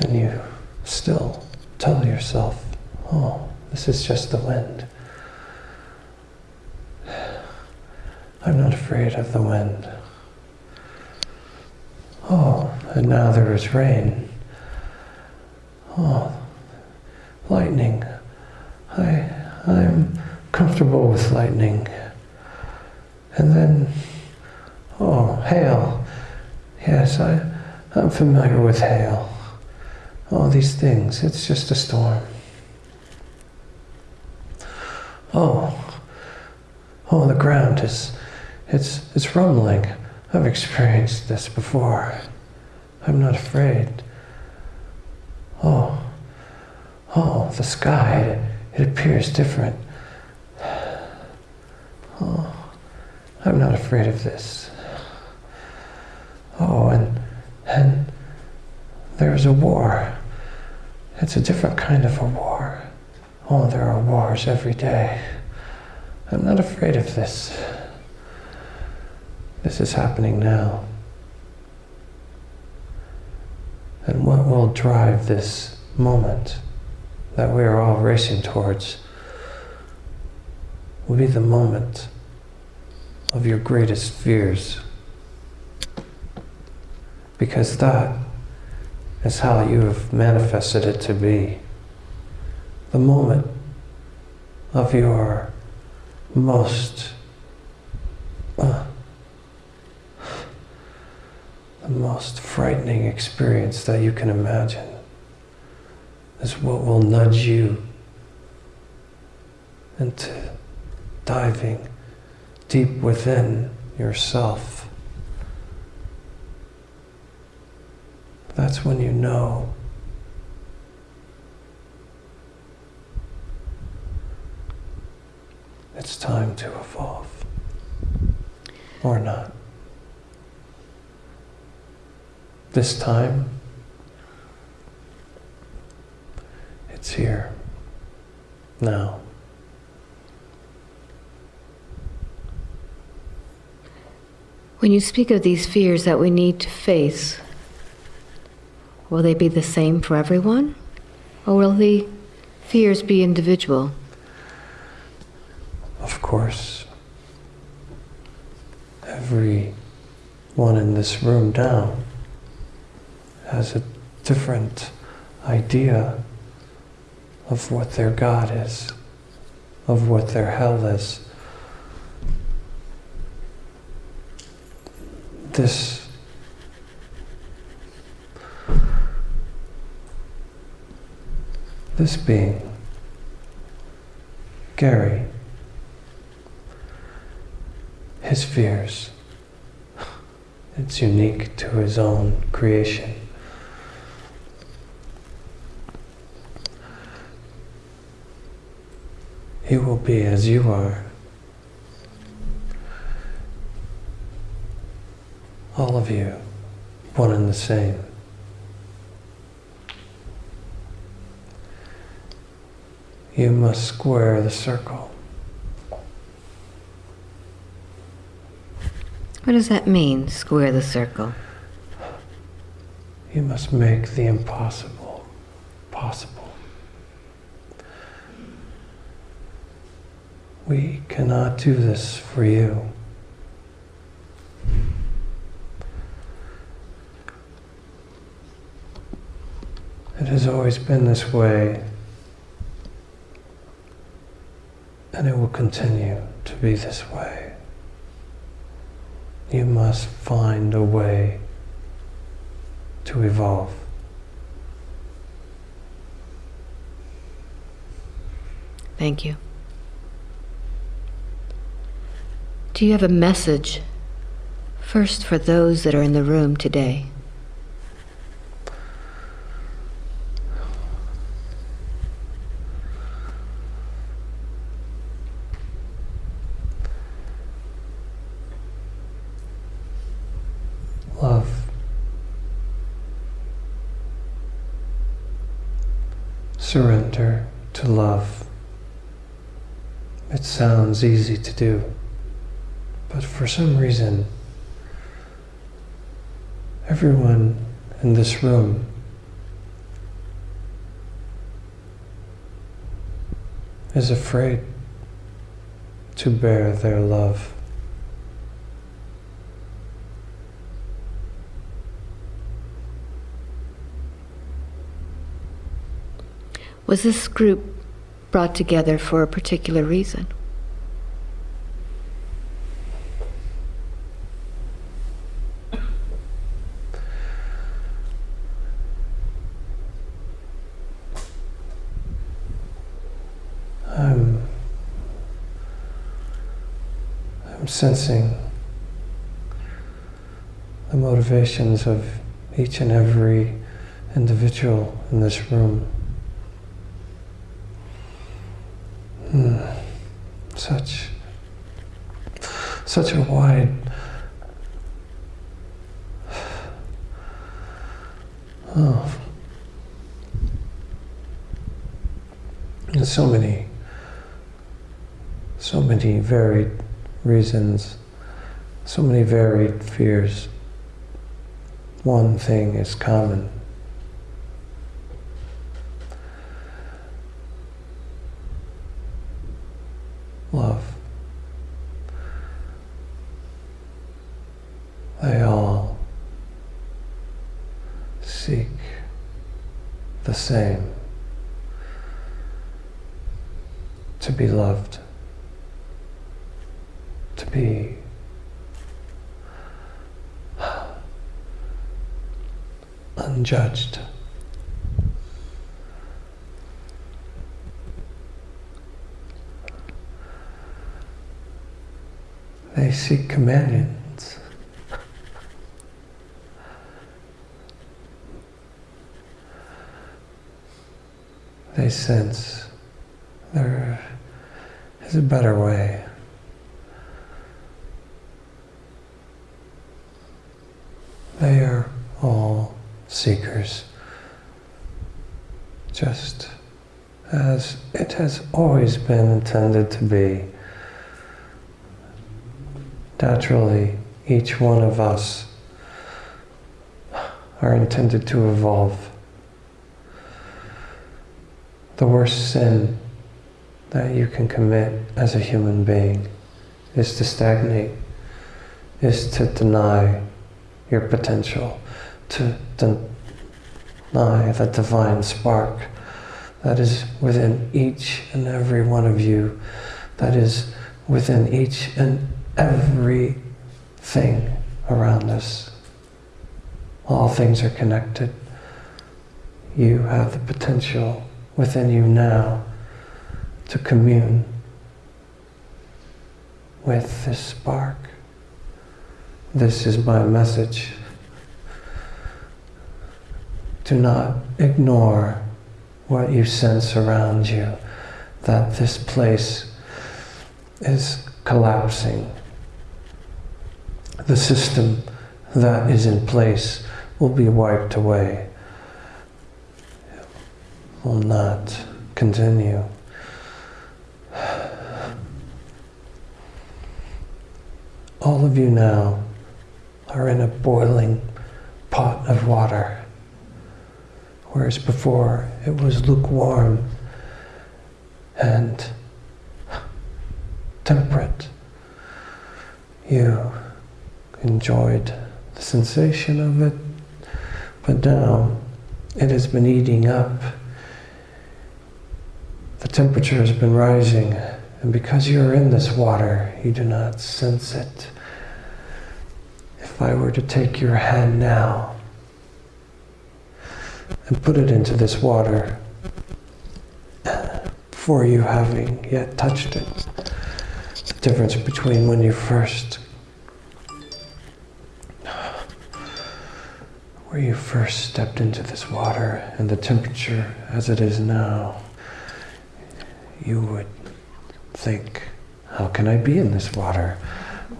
and you still tell yourself, oh, this is just the wind. I'm not afraid of the wind. Oh, and now there is rain. Oh, lightning. I, I'm comfortable with lightning. And then, oh, hail. Yes, I, I'm familiar with hail. All these things, it's just a storm. Oh, oh, the ground is, it's, it's rumbling. I've experienced this before. I'm not afraid. Oh, oh, the sky, it, it appears different. Oh, I'm not afraid of this. Oh, and, and there's a war. It's a different kind of a war. Oh, there are wars every day. I'm not afraid of this. This is happening now. And what will drive this moment that we are all racing towards will be the moment of your greatest fears. Because that is how you have manifested it to be. The moment of your most uh, the most frightening experience that you can imagine is what will nudge you into diving deep within yourself. That's when you know it's time to evolve or not. This time, it's here, now. When you speak of these fears that we need to face, will they be the same for everyone? Or will the fears be individual? Of course, every one in this room now has a different idea of what their God is, of what their hell is. This this being, Gary, his fears, it's unique to his own creation. He will be as you are. All of you, one and the same. You must square the circle. What does that mean, square the circle? You must make the impossible possible. We cannot do this for you. It has always been this way, and it will continue to be this way. You must find a way to evolve. Thank you. Do you have a message first for those that are in the room today? Love. Surrender to love. It sounds easy to do. But for some reason, everyone in this room is afraid to bear their love. Was this group brought together for a particular reason. I'm, I'm sensing the motivations of each and every individual in this room. Hmm. Such, such a wide oh, and so many so many varied reasons, so many varied fears. One thing is common. Love. They all seek the same to be loved to be unjudged. They seek companions. They sense there is a better way. They are all seekers, just as it has always been intended to be. Naturally, each one of us are intended to evolve. The worst sin that you can commit as a human being is to stagnate, is to deny your potential, to deny the divine spark that is within each and every one of you, that is within each and every thing around us. All things are connected. You have the potential within you now to commune with this spark. This is my message. Do not ignore what you sense around you, that this place is collapsing. The system that is in place will be wiped away, will not continue. All of you now are in a boiling pot of water, whereas before it was lukewarm and temperate. You enjoyed the sensation of it, but now it has been eating up. The temperature has been rising, and because you are in this water, you do not sense it. If I were to take your hand now and put it into this water before you having yet touched it, the difference between when you first where you first stepped into this water and the temperature as it is now, you would think, how can I be in this water?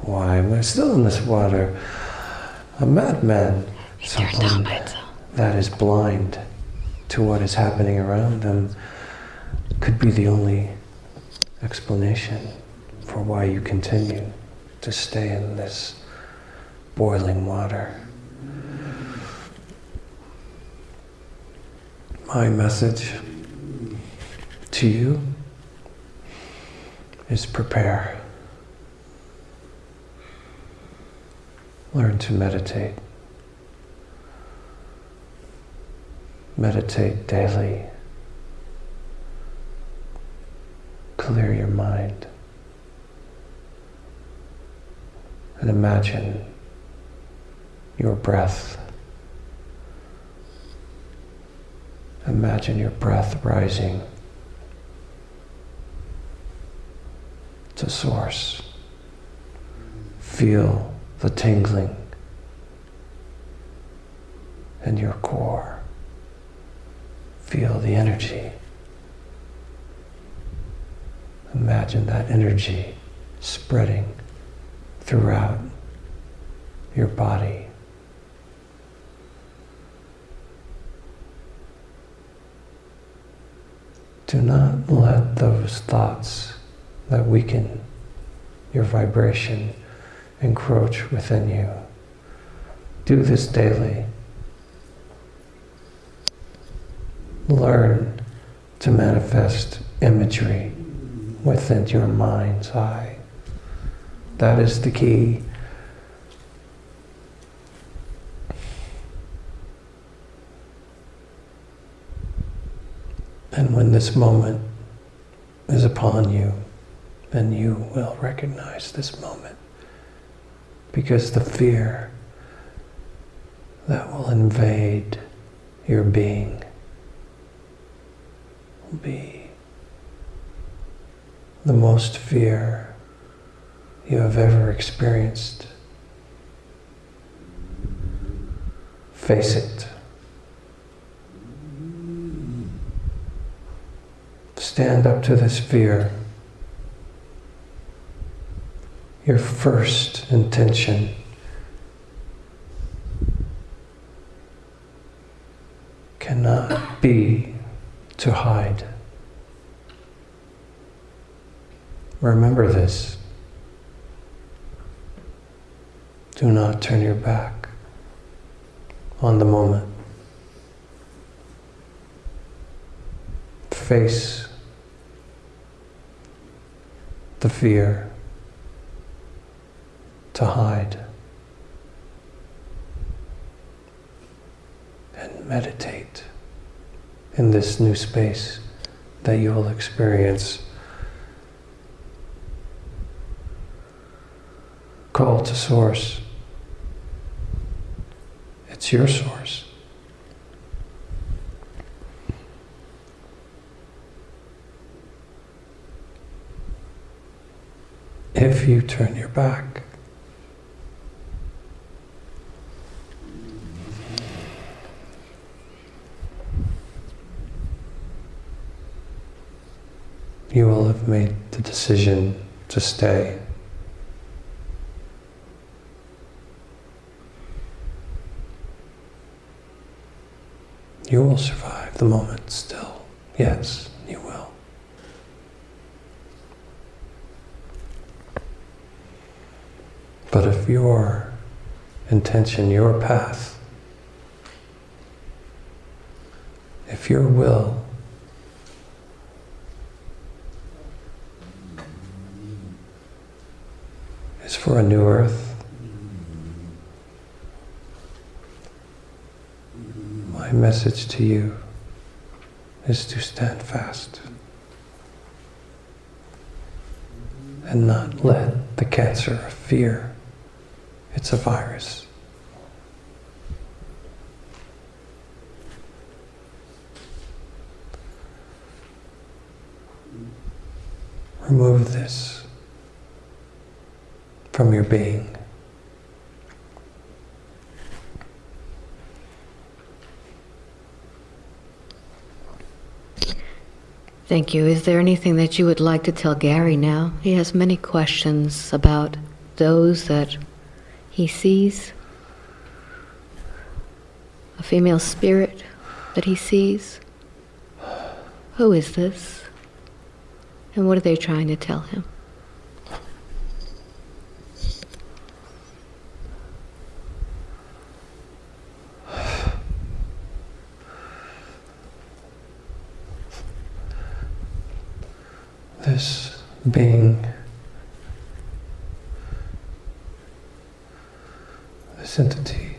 Why am I still in this water? a madman, someone that is blind to what is happening around them, could be the only explanation for why you continue to stay in this boiling water. My message to you is prepare. Learn to meditate. Meditate daily. clear your mind. And imagine your breath. Imagine your breath rising to source. Feel the tingling in your core. Feel the energy. Imagine that energy spreading throughout your body. Do not let those thoughts that weaken your vibration encroach within you. Do this daily. Learn to manifest imagery within your mind's eye. That is the key. And when this moment is upon you, then you will recognize this moment. Because the fear that will invade your being be the most fear you have ever experienced. Face it. Stand up to this fear. Your first intention cannot be to hide. Remember this. Do not turn your back on the moment. Face the fear to hide and meditate in this new space that you will experience. Call to Source. It's your source. If you turn your back, you will have made the decision to stay. You will survive the moment still. Yes, you will. But if your intention, your path, if your will is for a new earth, my message to you is to stand fast and not let the cancer of fear, it's a virus, remove this from your being. Thank you. Is there anything that you would like to tell Gary now? He has many questions about those that he sees, a female spirit that he sees. Who is this? And what are they trying to tell him? being this entity.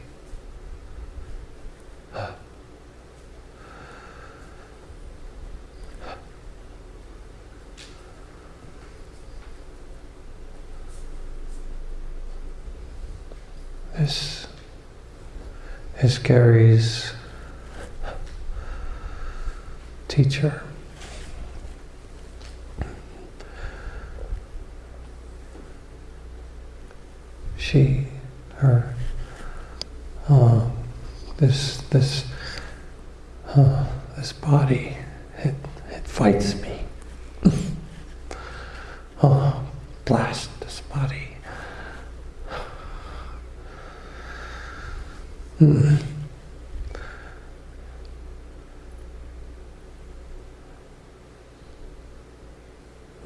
This is Gary's teacher. This, this, uh, this body, it, it fights me. *laughs* oh, blast this body. Hmm.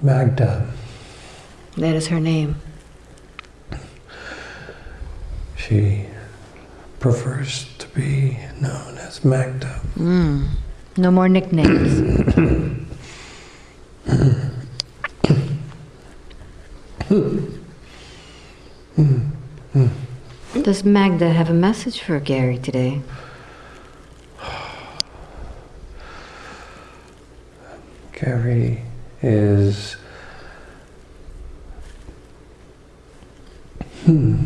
Magda, That is her name. she prefers to be known as Magda. Mm. No more nicknames. *coughs* Does Magda have a message for Gary today? Gary is. Hmm.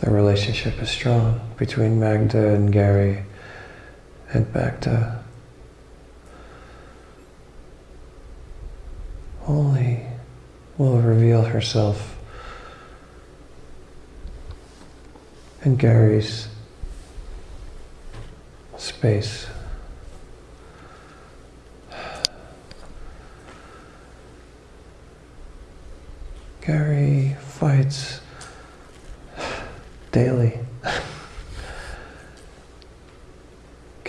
The relationship is strong between Magda and Gary, and Magda only will reveal herself in Gary's space. Gary fights daily.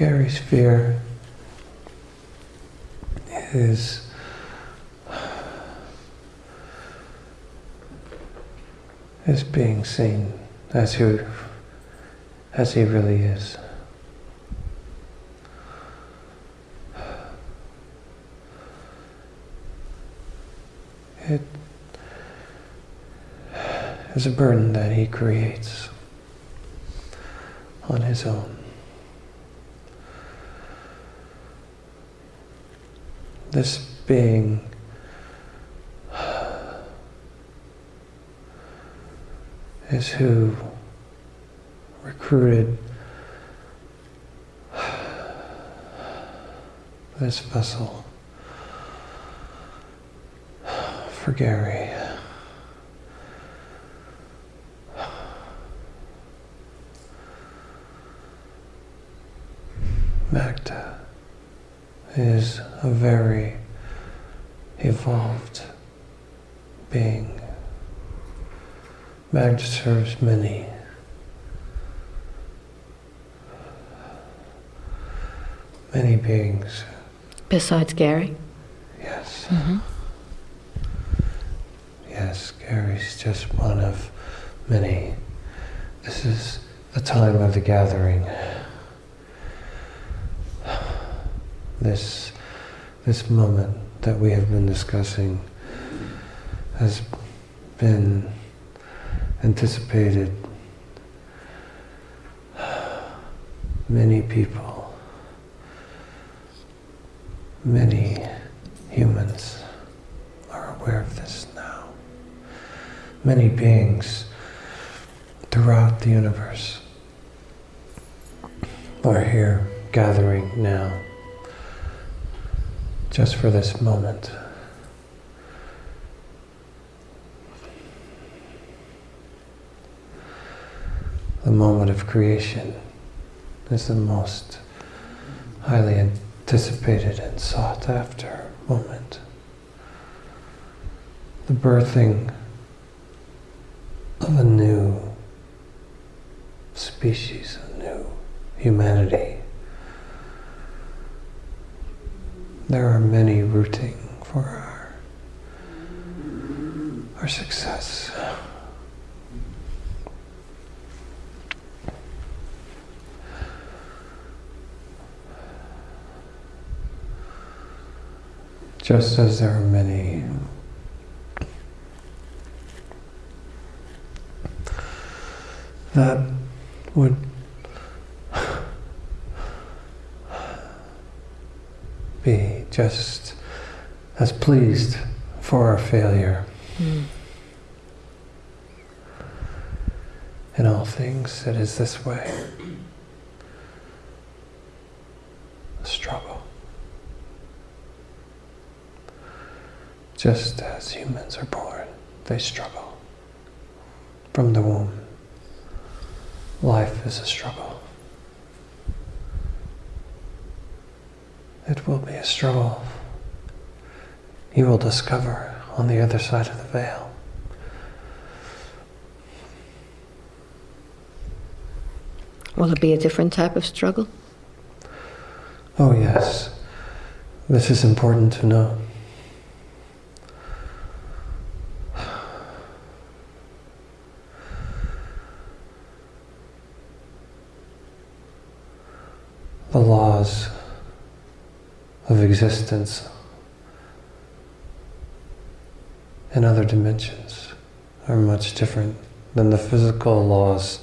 Gary's fear is is being seen as who as he really is. It is a burden that he creates on his own. This being is who recruited this vessel for Gary. Magda is a very evolved being. Serves many. Many beings, Besides Gary? yes. Mm-hmm. Yes, Gary's just one of many. This is the time of the gathering. This, this moment that we have been discussing has been anticipated. Many people, many humans are aware of this now. Many beings throughout the universe are here gathering now just for this moment. Moment of creation is the most highly anticipated and sought after moment. The birthing of a new species, a new humanity. There are many rooting for our, our success. Just as there are many that would be just as pleased for our failure. Mm. In all things, it is this way. A struggle. Just as humans are born, they struggle. From the womb, life is a struggle. It will be a struggle. You will discover on the other side of the veil. Will it be a different type of struggle? Oh, yes. This is important to know. The laws of existence in other dimensions are much different than the physical laws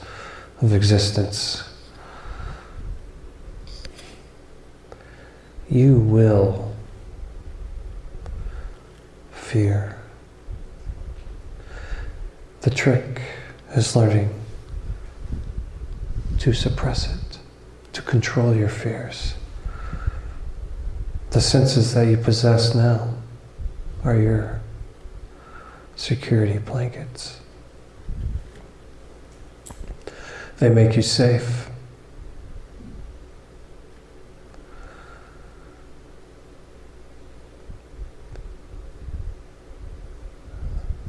of existence. You will fear. The trick is learning to suppress it, to control your fears. The senses that you possess now are your security blankets. They make you safe.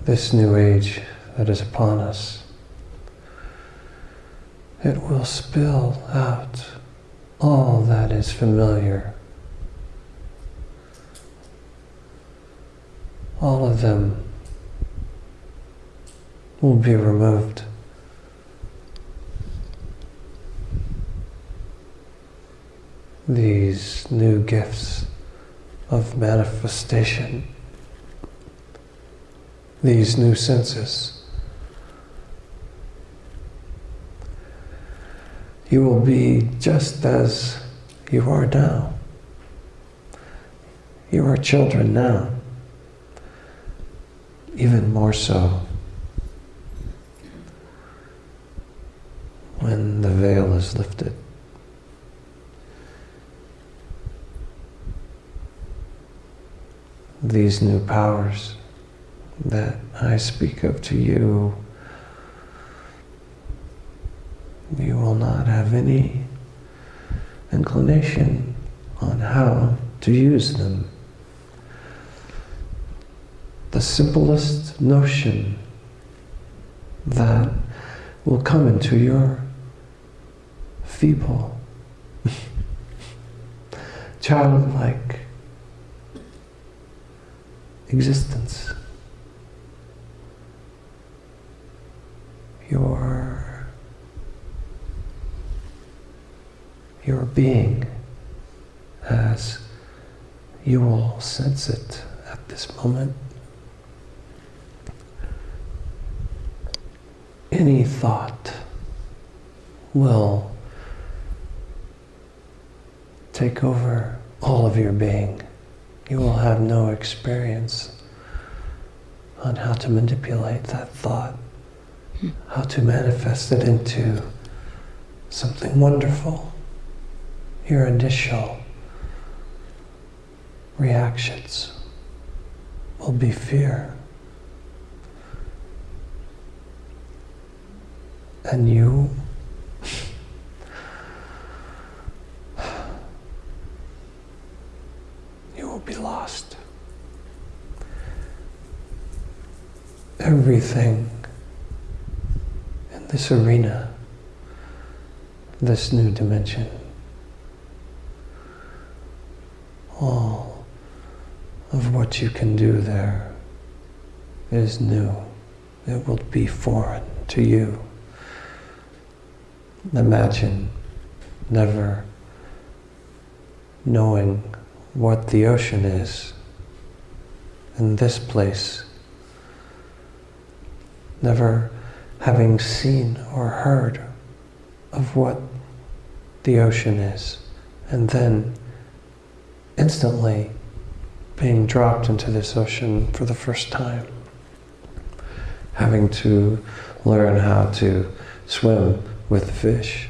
This new age that is upon us, it will spill out all that is familiar. All of them will be removed. These new gifts of manifestation, these new senses. You will be just as you are now. You are children now, even more so. when the veil is lifted. These new powers that I speak of to you, you will not have any inclination on how to use them. The simplest notion that will come into your feeble, *laughs* childlike existence. Your, your being as you will sense it at this moment. Any thought will take over all of your being. You will have no experience on how to manipulate that thought, how to manifest it into something wonderful. Your initial reactions will be fear. And you you will be lost. everything in this arena, this new dimension. All of what you can do there is new. It will be foreign to you. Imagine never knowing what the ocean is in this place never having seen or heard of what the ocean is, and then instantly being dropped into this ocean for the first time, having to learn how to swim with the fish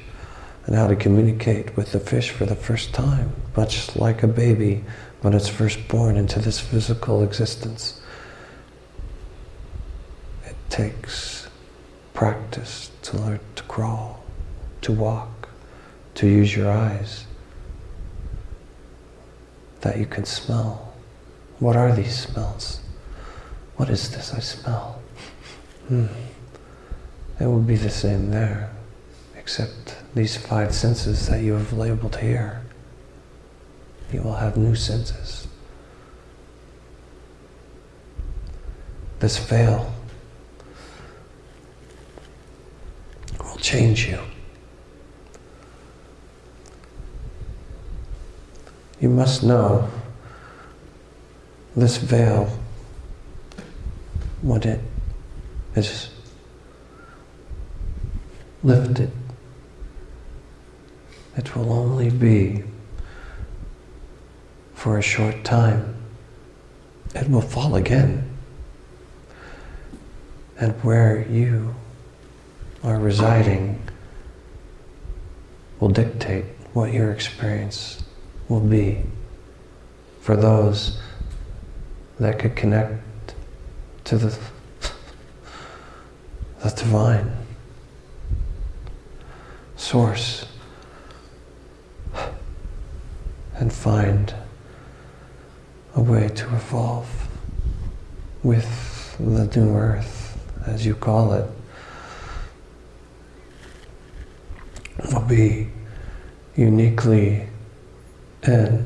and how to communicate with the fish for the first time, much like a baby when it's first born into this physical existence. It takes practice to learn to crawl, to walk, to use your eyes, that you can smell. What are these smells? What is this I smell? Hmm. It would be the same there, except these five senses that you have labeled here. You will have new senses. This veil will change you. You must know this veil, when it is lifted, it will only be for a short time. It will fall again. And where you are residing will dictate what your experience will be for those that could connect to the, the divine source and find a way to evolve with the new earth, as you call it, will be uniquely and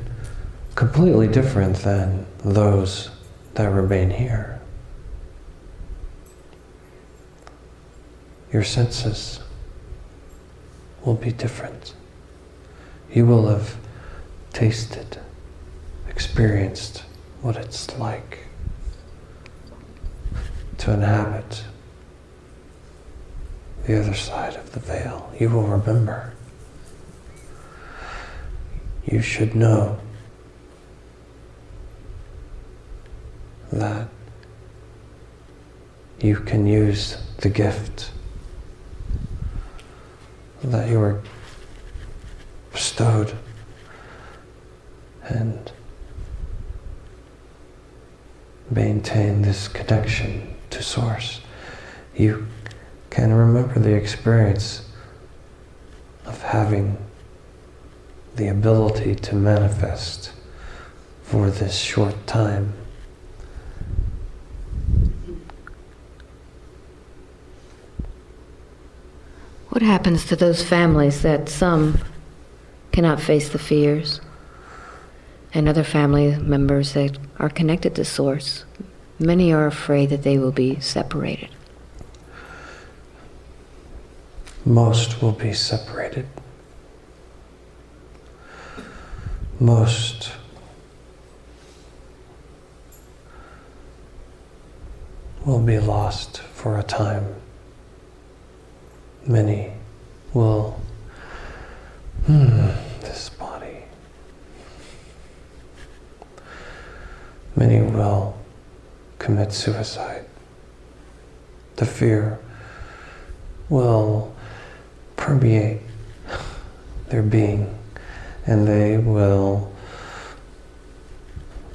completely different than those that remain here. Your senses will be different. You will have tasted, experienced what it's like to inhabit the other side of the veil. You will remember. You should know that you can use the gift that you were bestowed and maintain this connection to Source. You can remember the experience of having the ability to manifest for this short time. What happens to those families that some cannot face the fears and other family members that are connected to Source? Many are afraid that they will be separated. Most will be separated. Most will be lost for a time. Many will, hmm, this body. Many will commit suicide. The fear will permeate their being and they will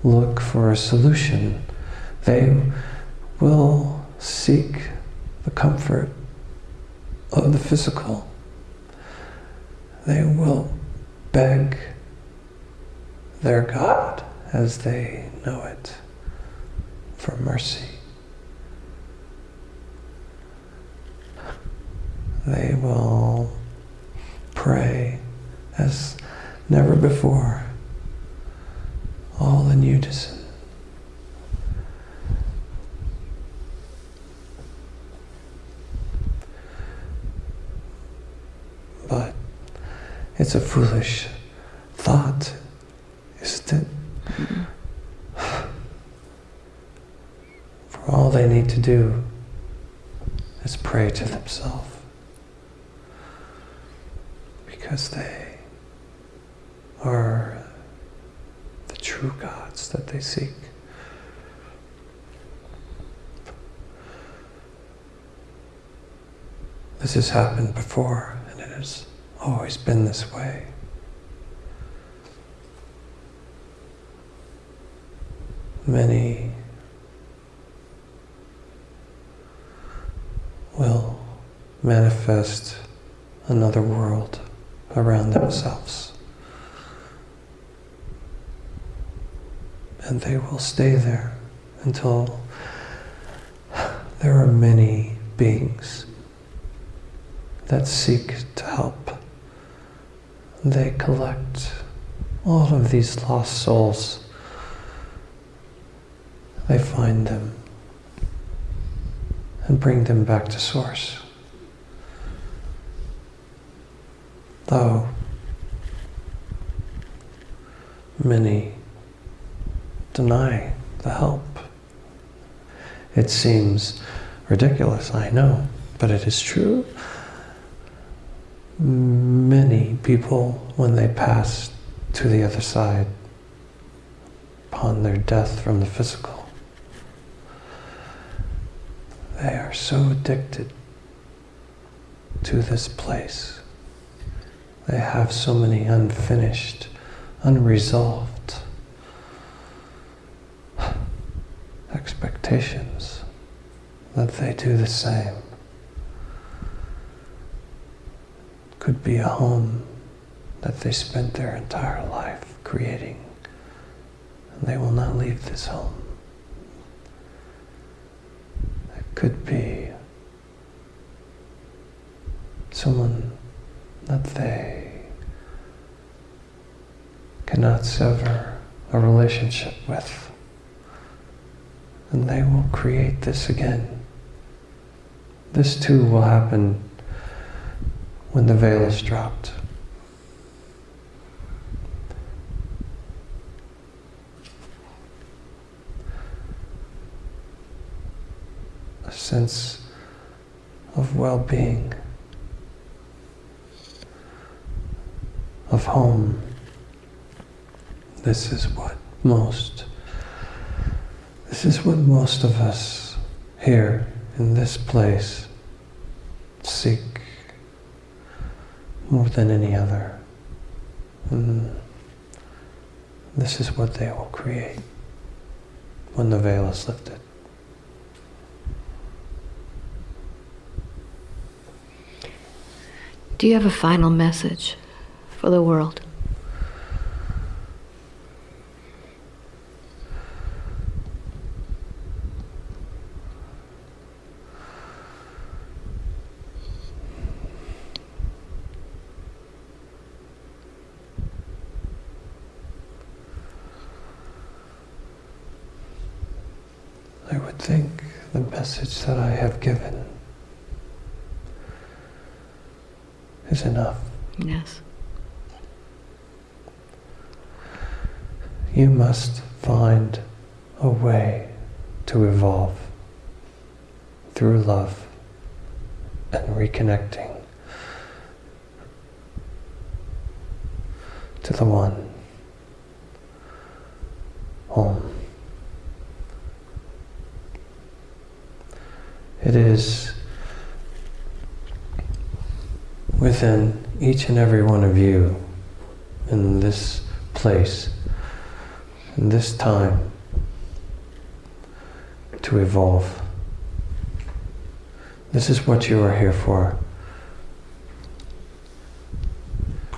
look for a solution. They will seek the comfort of the physical. They will beg their God as they know it for mercy. They will pray as never before, all in unison. But it's a foolish thought, isn't it? Mm-hmm. For all they need to do is pray to themselves because they are the true gods that they seek. This has happened before, and it has always been this way. Many will manifest another world around themselves. And they will stay there until there are many beings that seek to help. They collect all of these lost souls. They find them and bring them back to Source. Though many deny the help. It seems ridiculous, I know, but it is true. Many people, when they pass to the other side, upon their death from the physical, they are so addicted to this place. They have so many unfinished, unresolved expectations that they do the same. Could be a home that they spent their entire life creating, and they will not leave this home. It could be someone that they cannot sever a relationship with. And they will create this again. This too will happen when the veil is dropped. A sense of well-being, of home. This is what most, this is what most of us here in this place seek more than any other. And this is what they will create when the veil is lifted. You have a final message for the world? I would think the message that I have given is enough. Yes. You must find a way to evolve through love and reconnecting to the one home. It is within each and every one of you in this place, in this time, to evolve. This is what you are here for.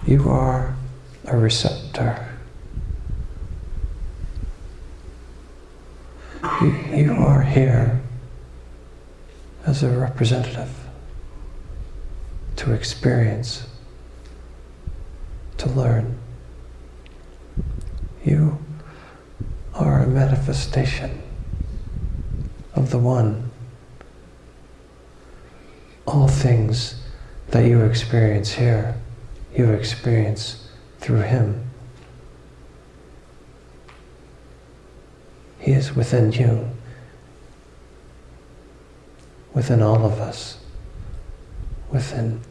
You are a receptor. You, you are here as a representative to experience, to learn. You are a manifestation of the One. All things that you experience here, you experience through Him. He is within you, within all of us, within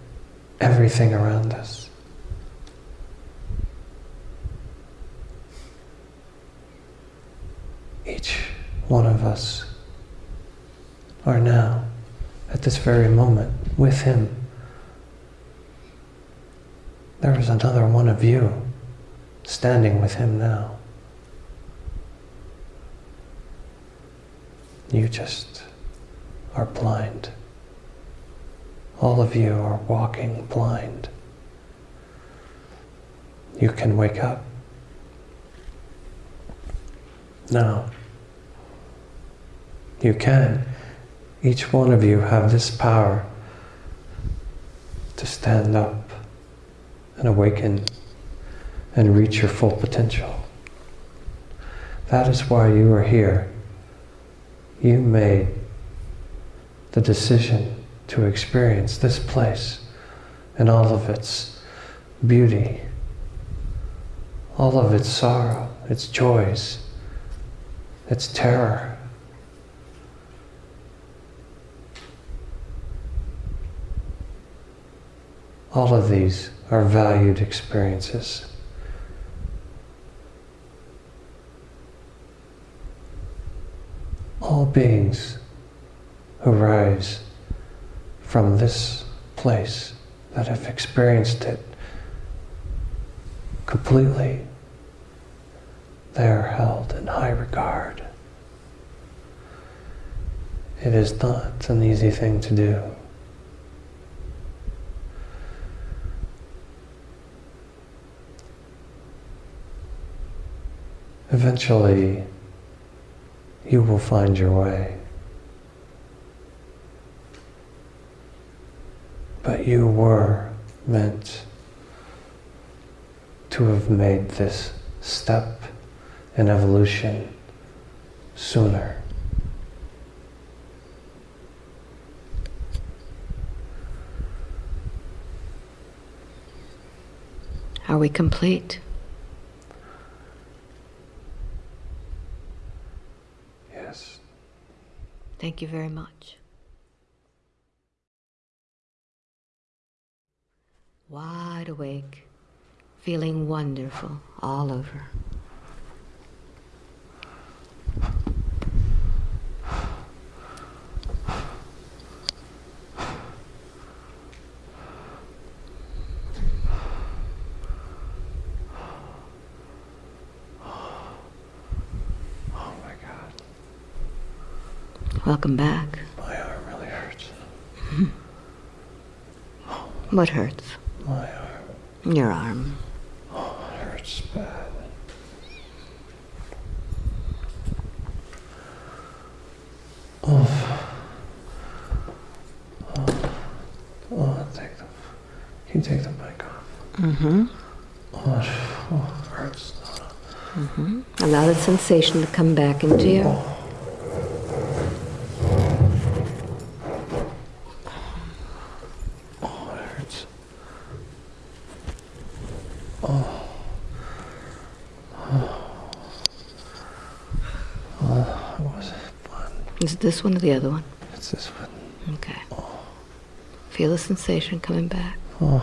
everything around us. Each one of us are now, at this very moment, with Him. There is another one of you standing with Him now. You just are blind. All of you are walking blind. You can wake up. Now, you can. Each one of you have this power to stand up and awaken and reach your full potential. That is why you are here. You made the decision to experience this place and all of its beauty, all of its sorrow, its joys, its terror. All of these are valued experiences. All beings who rise from this place that have experienced it completely, they are held in high regard. It is not an easy thing to do. Eventually, you will find your way. But you were meant to have made this step in evolution sooner. Are we complete? Yes. Thank you very much. Wide awake, feeling wonderful all over. Oh my God. Welcome back. My arm really hurts. *laughs* What hurts? My arm. Your arm. Oh, it hurts bad. Oh. Oh. Oh, take the. Can you take the mic off? Mm-hmm. Oh, it oh, it hurts. Mm-hmm. Allow the sensation to come back into you. Oh, it hurts. Oh. Oh, it wasn't fun. Is it this one or the other one? It's this one. Okay. Feel the sensation coming back. Oh.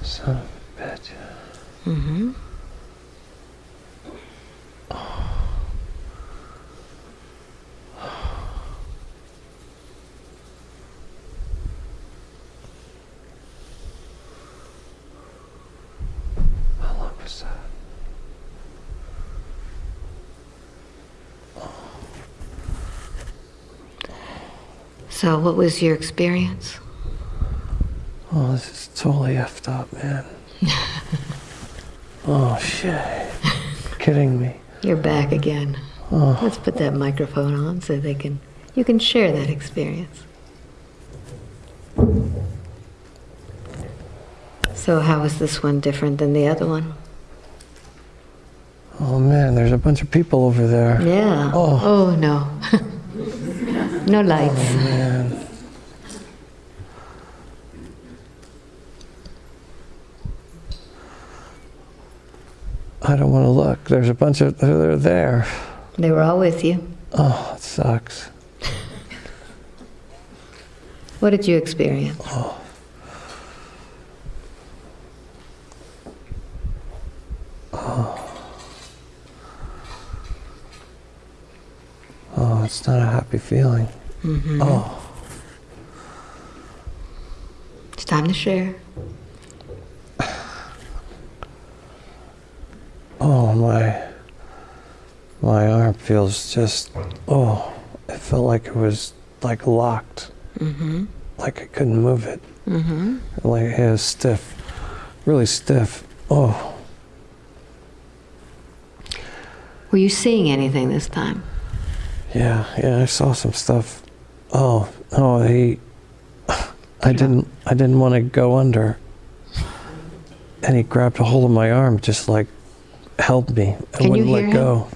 Son of a bitch. Mm-hmm. How long was that? So, what was your experience? Oh, this is totally effed up, man. *laughs* oh, shit. Kidding me. You're back again. Oh, Let's put that microphone on so they can you can share that experience. So how is this one different than the other one? oh man, there's a bunch of people over there. Yeah. Oh. Oh no. *laughs* no lights. Oh, man. I don't want to look. There's a bunch of, they're there. They were all with you. Oh, it sucks. What did you experience? Oh, Oh. Oh, it's not a happy feeling. Mm-hmm. Oh, It's time to share. oh, my, my arm feels just, oh, it felt like it was like locked, Mm-hmm. like I couldn't move it. Mm-hmm. Like it was stiff, really stiff. Oh, Were you seeing anything this time? yeah, yeah, I saw some stuff. Oh, oh, he, *sighs* I didn't, I didn't want to go under. And he grabbed a hold of my arm, just like held me and Can wouldn't hear let him? go.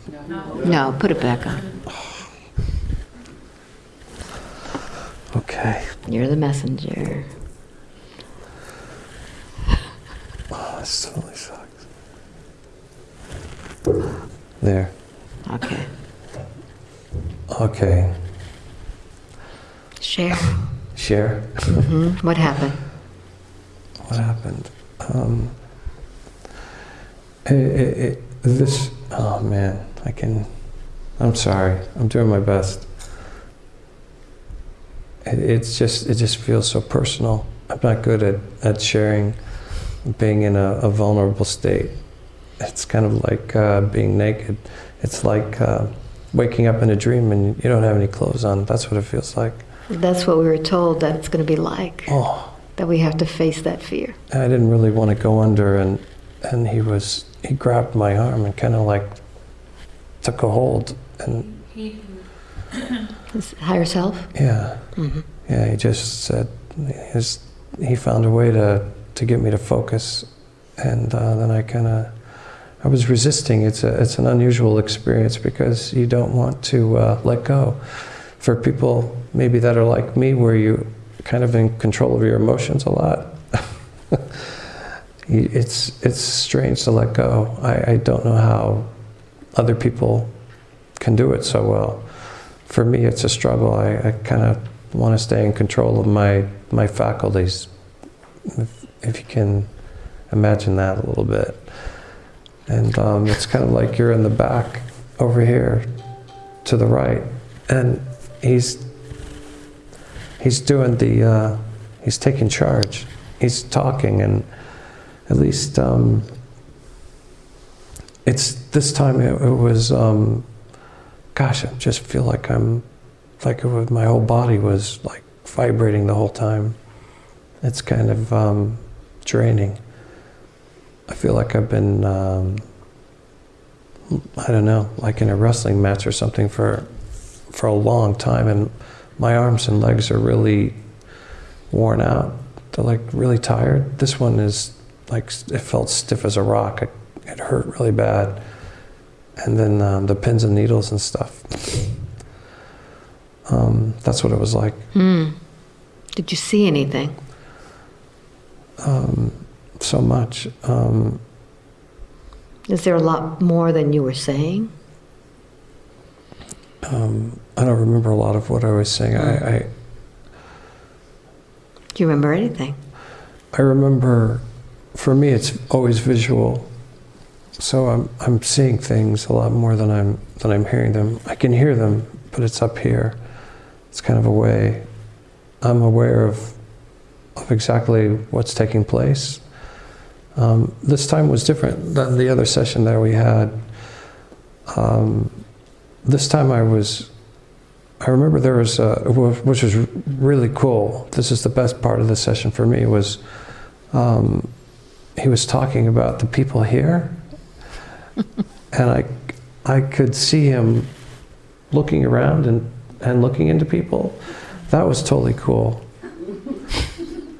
No, put it back on. Okay. You're the messenger. *laughs* Oh, this totally sucks. There. Okay. Okay. Share. Share. Mm -hmm. *laughs* What happened? What happened? Um, it, it, it, this. Oh man, I can. I'm sorry. I'm doing my best. It, it's just. It just feels so personal. I'm not good at, at sharing, being in a, a vulnerable state. It's kind of like uh, being naked. It's like uh, waking up in a dream and you don't have any clothes on. That's what it feels like. That's what we were told that it's going to be like. Oh. That we have to face that fear. I didn't really want to go under, and and he was he grabbed my arm and kind of like took a hold, and His higher self. yeah, hmm yeah, he just said his he found a way to to get me to focus, and uh, then I kind of I was resisting. It's a it's an unusual experience because you don't want to uh, let go. For people maybe that are like me, where you kind of in control of your emotions a lot. *laughs* It's it's strange to let go. I, I don't know how other people can do it so well. For me, it's a struggle. I, I kind of want to stay in control of my my faculties, if, if you can imagine that a little bit. And um, it's kind of like you're in the back over here to the right, and he's he's doing the uh, he's taking charge. He's talking, and at least um, it's this time it, it was. Um, gosh, I just feel like I'm like was, my whole body was like vibrating the whole time. It's kind of um, draining. I feel like I've been, um, I don't know, like in a wrestling match or something for for a long time, and my arms and legs are really worn out. They're like really tired. This one is like it felt stiff as a rock. It, it hurt really bad, and then um, the pins and needles and stuff. Um, that's what it was like. Hmm. Did you see anything? Um, so much. Um, Is there a lot more than you were saying? um, I don't remember a lot of what I was saying. I, I Do you remember anything? I remember, for me, it's always visual. So I'm I'm seeing things a lot more than I'm than I'm hearing them. I can hear them, but it's up here. It's kind of a way. I'm aware of of exactly what's taking place. Um, this time was different than the other session that we had. Um, this time I was. I remember there was, a, which was really cool. This is the best part of the session for me. Was um, he was talking about the people here, and I, I could see him looking around and, and looking into people. That was totally cool.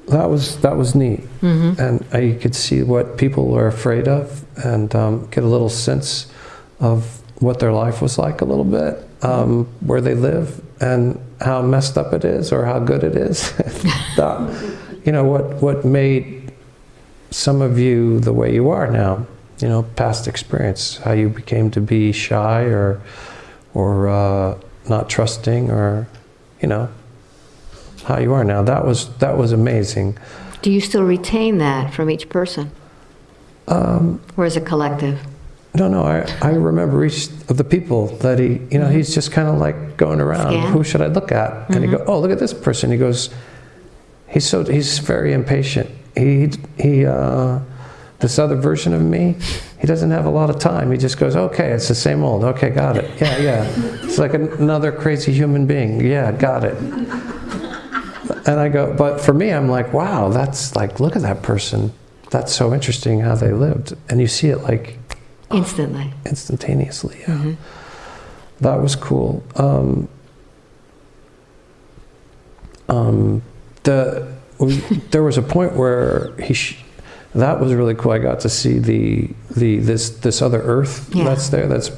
That was that was neat, Mm-hmm. and I could see what people are afraid of, and um, get a little sense of what their life was like a little bit, um, where they live, and how messed up it is, or how good it is. *laughs* that, you know what what made some of you the way you are now. You know, past experience, how you became to be shy or or uh, not trusting, or you know how you are now. That was that was amazing. Do you still retain that from each person? Um, Or is it collective? No, no, I, I remember each of the people that he, you know, he's just kind of like going around. Scan? Who should I look at? And he go, oh, look at this person. He goes, he's so, he's very impatient. He, he, uh, this other version of me, he doesn't have a lot of time. He just goes, okay, it's the same old. Okay, got it. Yeah, yeah. It's like an, another crazy human being. Yeah, got it. And I go, but for me, I'm like, wow, that's like, look at that person. That's so interesting how they lived. And you see it like Instantly. instantaneously. Yeah. That was cool. Um, um, the there was a point where he sh- that was really cool. I got to see the the this this other Earth Yeah. that's there. That's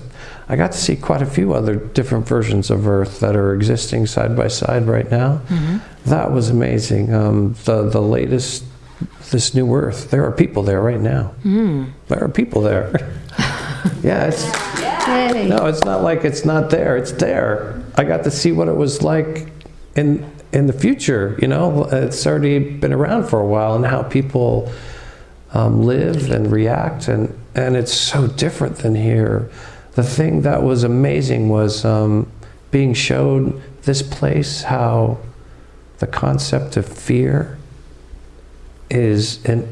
I got to see quite a few other different versions of Earth that are existing side by side right now. That was amazing. Um, the the latest this new Earth. There are people there right now. There are people there. *laughs* yeah, it's Yay. no, it's not like it's not there. It's there. I got to see what it was like in in the future. You know, it's already been around for a while, and how people um, live and react, and and it's so different than here. The thing that was amazing was um, being showed this place how the concept of fear is and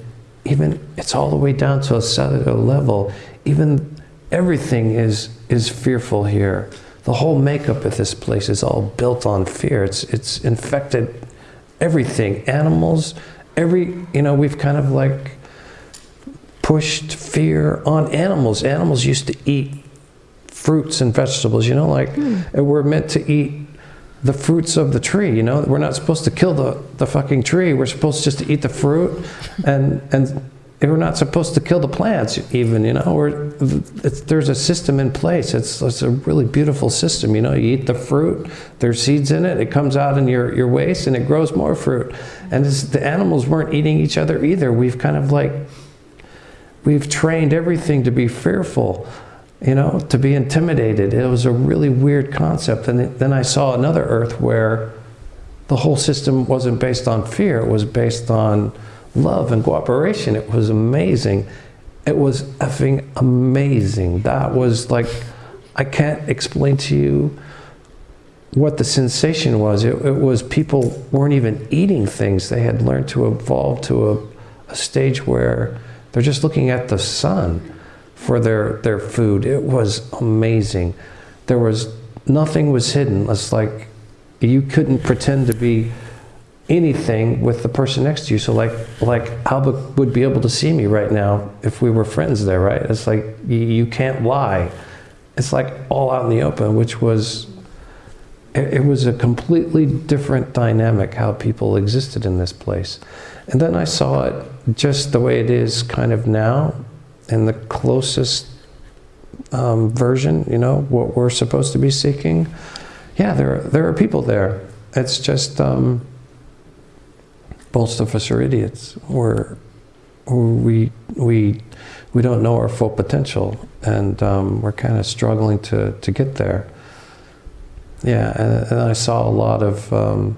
even it's all the way down to a cellular level. Even everything is is fearful here. The whole makeup of this place is all built on fear. It's it's infected everything animals every you know we've kind of like pushed fear on animals. Animals used to eat fruits and vegetables you know like hmm. and we're meant to eat the fruits of the tree you know? We're not supposed to kill the, the fucking tree. We're supposed just to eat the fruit and and we're not supposed to kill the plants even you know? We're, it's, there's a system in place. It's, it's a really beautiful system you know? You eat the fruit there's seeds in it it comes out in your, your waste and it grows more fruit. And it's, the animals weren't eating each other either. We've kind of like we've trained everything to be fearful you know, to be intimidated. It was a really weird concept. And then I saw another Earth where the whole system wasn't based on fear, it was based on love and cooperation. It was amazing. It was effing amazing. That was like, I can't explain to you what the sensation was. It, it was people weren't even eating things, they had learned to evolve to a, a stage where they're just looking at the sun for their, their food. It was amazing. There was nothing was hidden. It's like you couldn't pretend to be anything with the person next to you. So like like Alba would be able to see me right now if we were friends there, right? It's like you, you can't lie. It's like all out in the open, which was it, it was a completely different dynamic how people existed in this place. And then I saw it just the way it is kind of now in the closest um, version, you know, what we're supposed to be seeking. Yeah, there are, there are people there. It's just um, most of us are idiots. We're, we, we, we don't know our full potential, and um, we're kind of struggling to, to get there. Yeah, and, and I saw a lot of, um,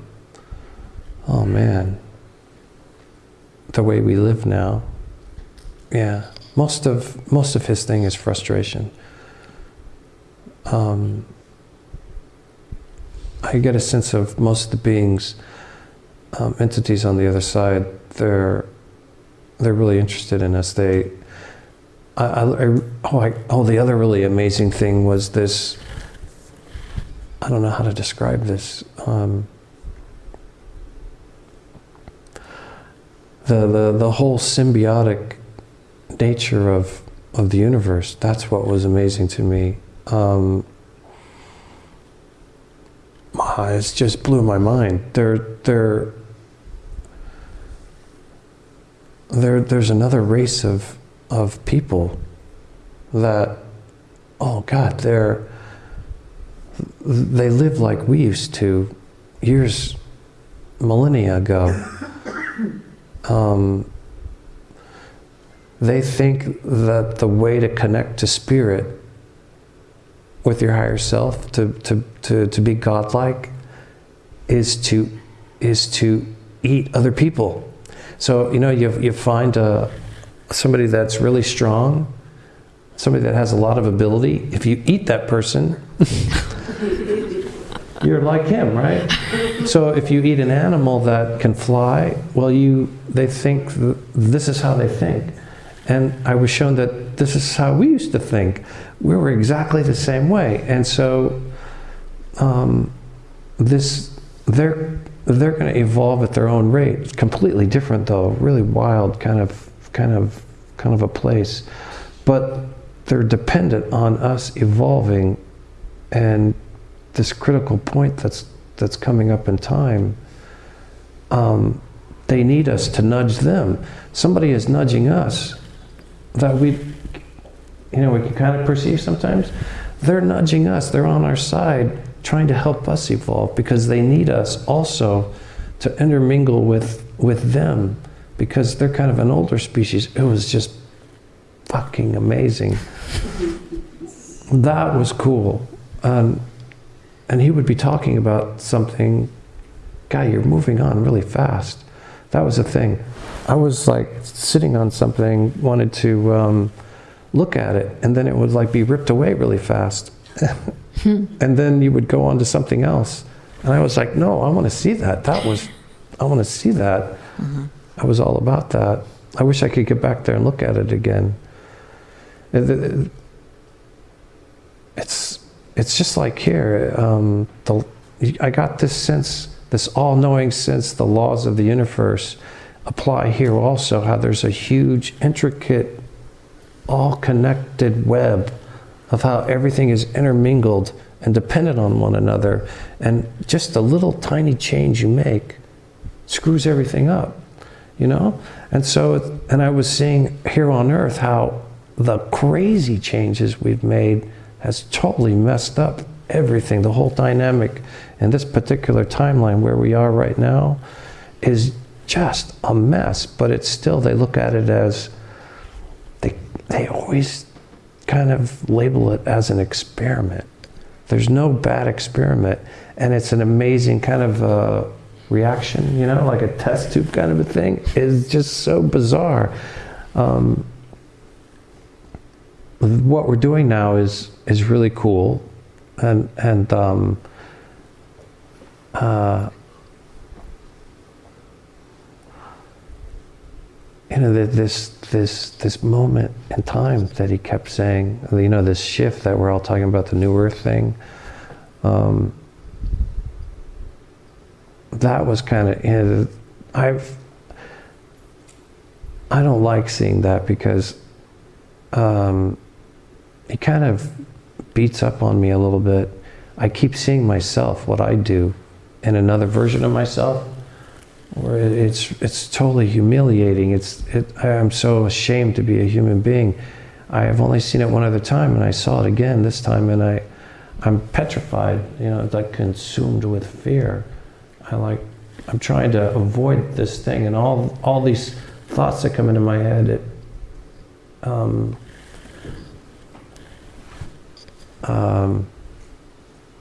oh man, the way we live now. Yeah, most of most of his thing is frustration. Um, I get a sense of most of the beings, um, entities on the other side. They're they're really interested in us. They, I, I, I- oh, I, oh, the other really amazing thing was this. I don't know how to describe this. Um, the, the the whole symbiotic nature of of the universe. That's what was amazing to me. Um, ah, it's just blew my mind. There, there, there, there's another race of of people that, oh God, they're they live like we used to years, millennia ago. *coughs* Um, they think that the way to connect to spirit with your higher self, to, to, to, to be godlike, is to, is to eat other people. So, you know, you, you find a, somebody that's really strong, somebody that has a lot of ability, if you eat that person, *laughs* you're like him, right? *laughs* So if you eat an animal that can fly, well, you they think th- this is how they think, and I was shown that this is how we used to think. We were exactly the same way, and so um, this they're they're going to evolve at their own rate. Completely different, though. Really wild, kind of kind of kind of a place, but they're dependent on us evolving and this critical point that's that's coming up in time um, they need us to nudge them. Somebody is nudging us that we you know we can kind of perceive sometimes. They're nudging us. They're on our side trying to help us evolve because they need us also to intermingle with with them because they're kind of an older species. It was just fucking amazing. That was cool. Um, and he would be talking about something guy you're moving on really fast. That was the thing. I was like sitting on something wanted to um, look at it and then it would like be ripped away really fast. And then you would go on to something else. And i was like no i want to see that. That was i want to see that. I was all about that. I wish i could get back there and look at it again. It- it- it's it's just like here. Um, the, I got this sense, this all-knowing sense, the laws of the universe apply here also. How there's a huge, intricate, all-connected web of how everything is intermingled and dependent on one another, and just a little tiny change you make screws everything up, you know. And so, and I was seeing here on Earth how the crazy changes we've made has totally messed up everything. The whole dynamic in this particular timeline where we are right now is just a mess. But it's still, they look at it as, they, they always kind of label it as an experiment. There's no bad experiment. And it's an amazing kind of uh, reaction, you know, like a test tube kind of a thing. It's just so bizarre. Um, what we're doing now is is really cool, and and um, uh, you know this this this moment in time that he kept saying, you know, this shift that we're all talking about, the new Earth thing. Um, that was kind of you know, I've I don't like seeing that because. Um, it kind of beats up on me a little bit. I keep seeing myself, what I do, in another version of myself, where it's it's totally humiliating. It's it, I am so ashamed to be a human being. I have only seen it one other time, and I saw it again this time, and I I'm petrified. You know, like consumed with fear. I like I'm trying to avoid this thing, and all all these thoughts that come into my head. It, um, um,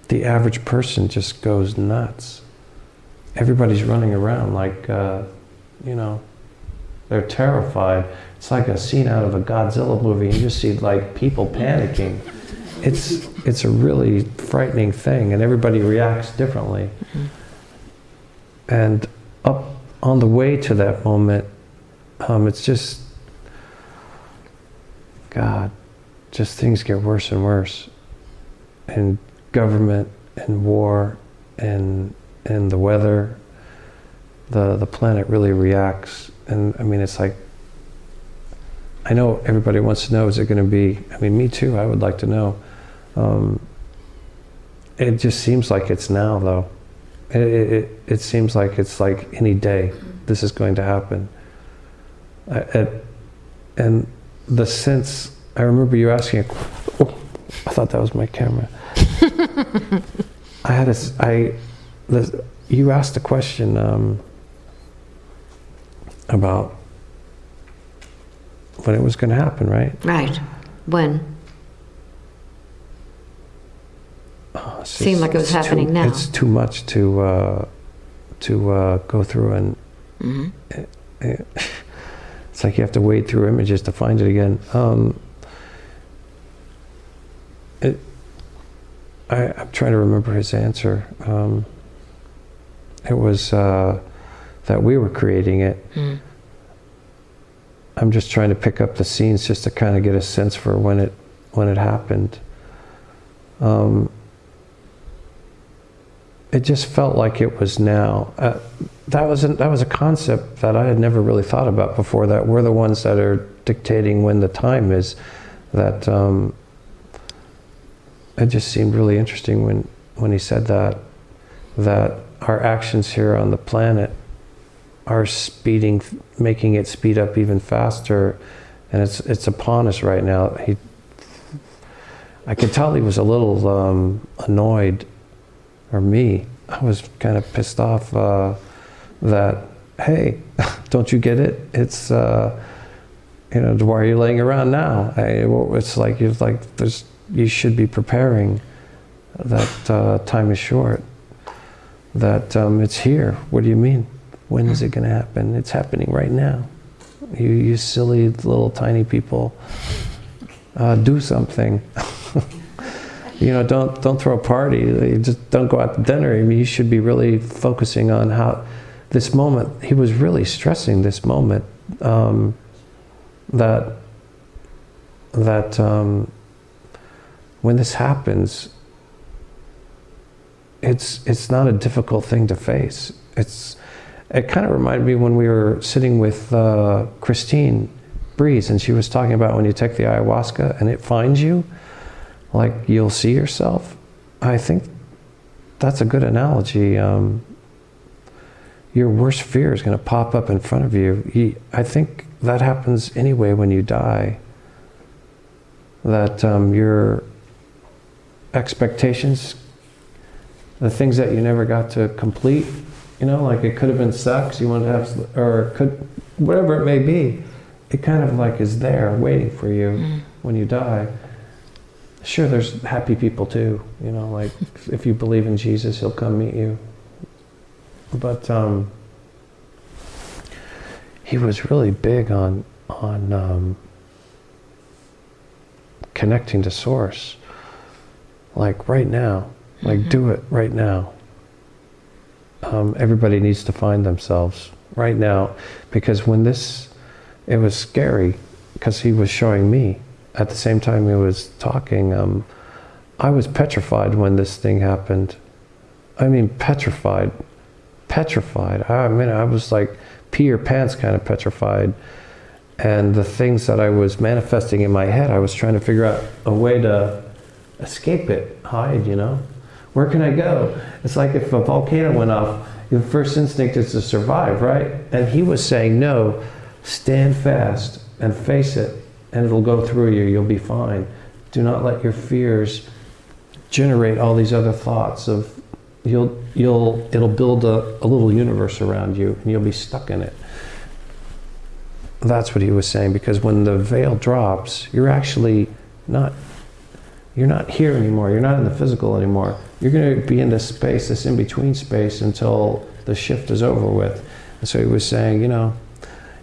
the average person just goes nuts. Everybody's running around like, uh, you know, they're terrified. It's like a scene out of a Godzilla movie. You just see like people panicking. It's it's a really frightening thing, and everybody reacts differently. And up on the way to that moment, um, it's just God, just things get worse and worse and government and war and and the weather the the planet really reacts. And i mean it's like i know everybody wants to know is it going to be i mean me too i would like to know. Um, it just seems like it's now though. It, it, it, seems like it's like any day this is going to happen. I, it, and the sense i remember you asking oh, i thought that was my camera I had a, I, the, you asked a question um, about when it was going to happen, right? Right. When? Oh, Seemed like it was it's too- happening now. It's too much to uh, to uh, go through, and hmm eh, *laughs* it's like you have to wade through images to find it again. Um, I, I'm trying to remember his answer. Um, it was uh, that we were creating it. Mm. I'm just trying to pick up the scenes just to kind of get a sense for when it when it happened. Um, it just felt like it was now. Uh, that was an, that was a concept that I had never really thought about before. That we're the ones that are dictating when the time is. That um, it just seemed really interesting when when he said that. That our actions here on the planet are speeding, making it speed up even faster, and it's it's upon us right now. He, I could tell he was a little um, annoyed, or me. I was kind of pissed off uh, that hey, *laughs* don't you get it? It's uh, you know why are you laying around now? It's like you're like there's you should be preparing. That uh, time is short. That um, it's here. What do you mean? When is it going to happen? It's happening right now. You, you silly little tiny people, uh, do something. *laughs* you know, don't don't throw a party. You just don't go out to dinner. I mean, you should be really focusing on how this moment. He was really stressing this moment um, that that um, when this happens, it's it's not a difficult thing to face. It's it kind of reminded me when we were sitting with uh, Christine Breeze, and she was talking about when you take the ayahuasca and it finds you, like you'll see yourself. I think that's a good analogy. Um, your worst fear is going to pop up in front of you. you. I think that happens anyway when you die. That um, your expectations, the things that you never got to complete, you know, like it could have been sex you wanted to have, or could, whatever it may be, it kind of like is there waiting for you Mm. when you die. Sure, there's happy people too, you know, like if- if you believe in Jesus, he'll come meet you. But um, he was really big on on um, connecting to source, like right now, like Mhm. do it right now. Um, everybody needs to find themselves right now, because when this, it was scary, because he was showing me at the same time he was talking. Um, I was petrified when this thing happened. I mean, petrified, petrified. I mean, I was like pee your pants kind of petrified. And the things that I was manifesting in my head, I was trying to figure out a way to escape it, hide, you know? Where can I go? It's like if a volcano went off, your first instinct is to survive, right? And he was saying, no, stand fast and face it, and it'll go through you. You'll be fine. Do not let your fears generate all these other thoughts of you'll you'll it'll build a, a little universe around you and you'll be stuck in it that's what he was saying because when the veil drops you're actually not you're not here anymore you're not in the physical anymore you're going to be in this space this in between space until the shift is over with and so he was saying you know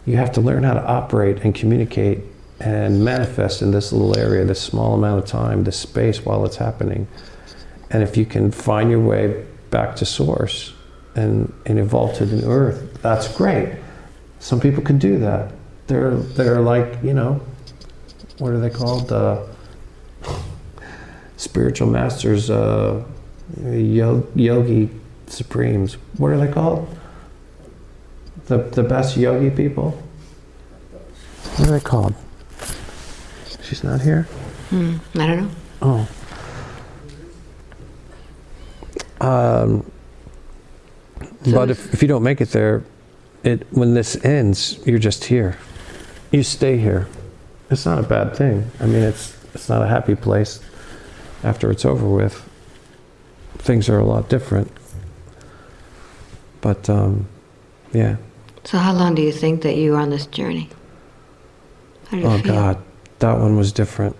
you have to learn how to operate and communicate and manifest in this little area this small amount of time this space while it's happening and if you can find your way back to source and, and evolve to the new earth, that's great. Some people can do that. They're, they're like, you know, what are they called? Uh, spiritual masters, uh, yo- yogi supremes. What are they called? The, the best yogi people? What are they called? She's not here? Mm. I don't know. Oh. Um, So but if, if you don't make it there, it when this ends, you're just here. You stay here. It's not a bad thing. I mean, it's it's not a happy place. After it's over with, things are a lot different. But um, yeah. So how long do you think that you were on this journey? How did it Oh feel? God, that one was different.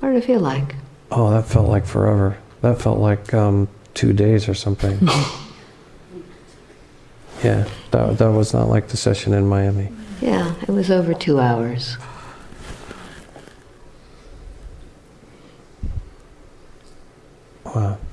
What did it feel like? Oh, that felt like forever. That felt like um, two days or something. *laughs* yeah, that, that was not like the session in Miami. Yeah, it was over two hours. Wow.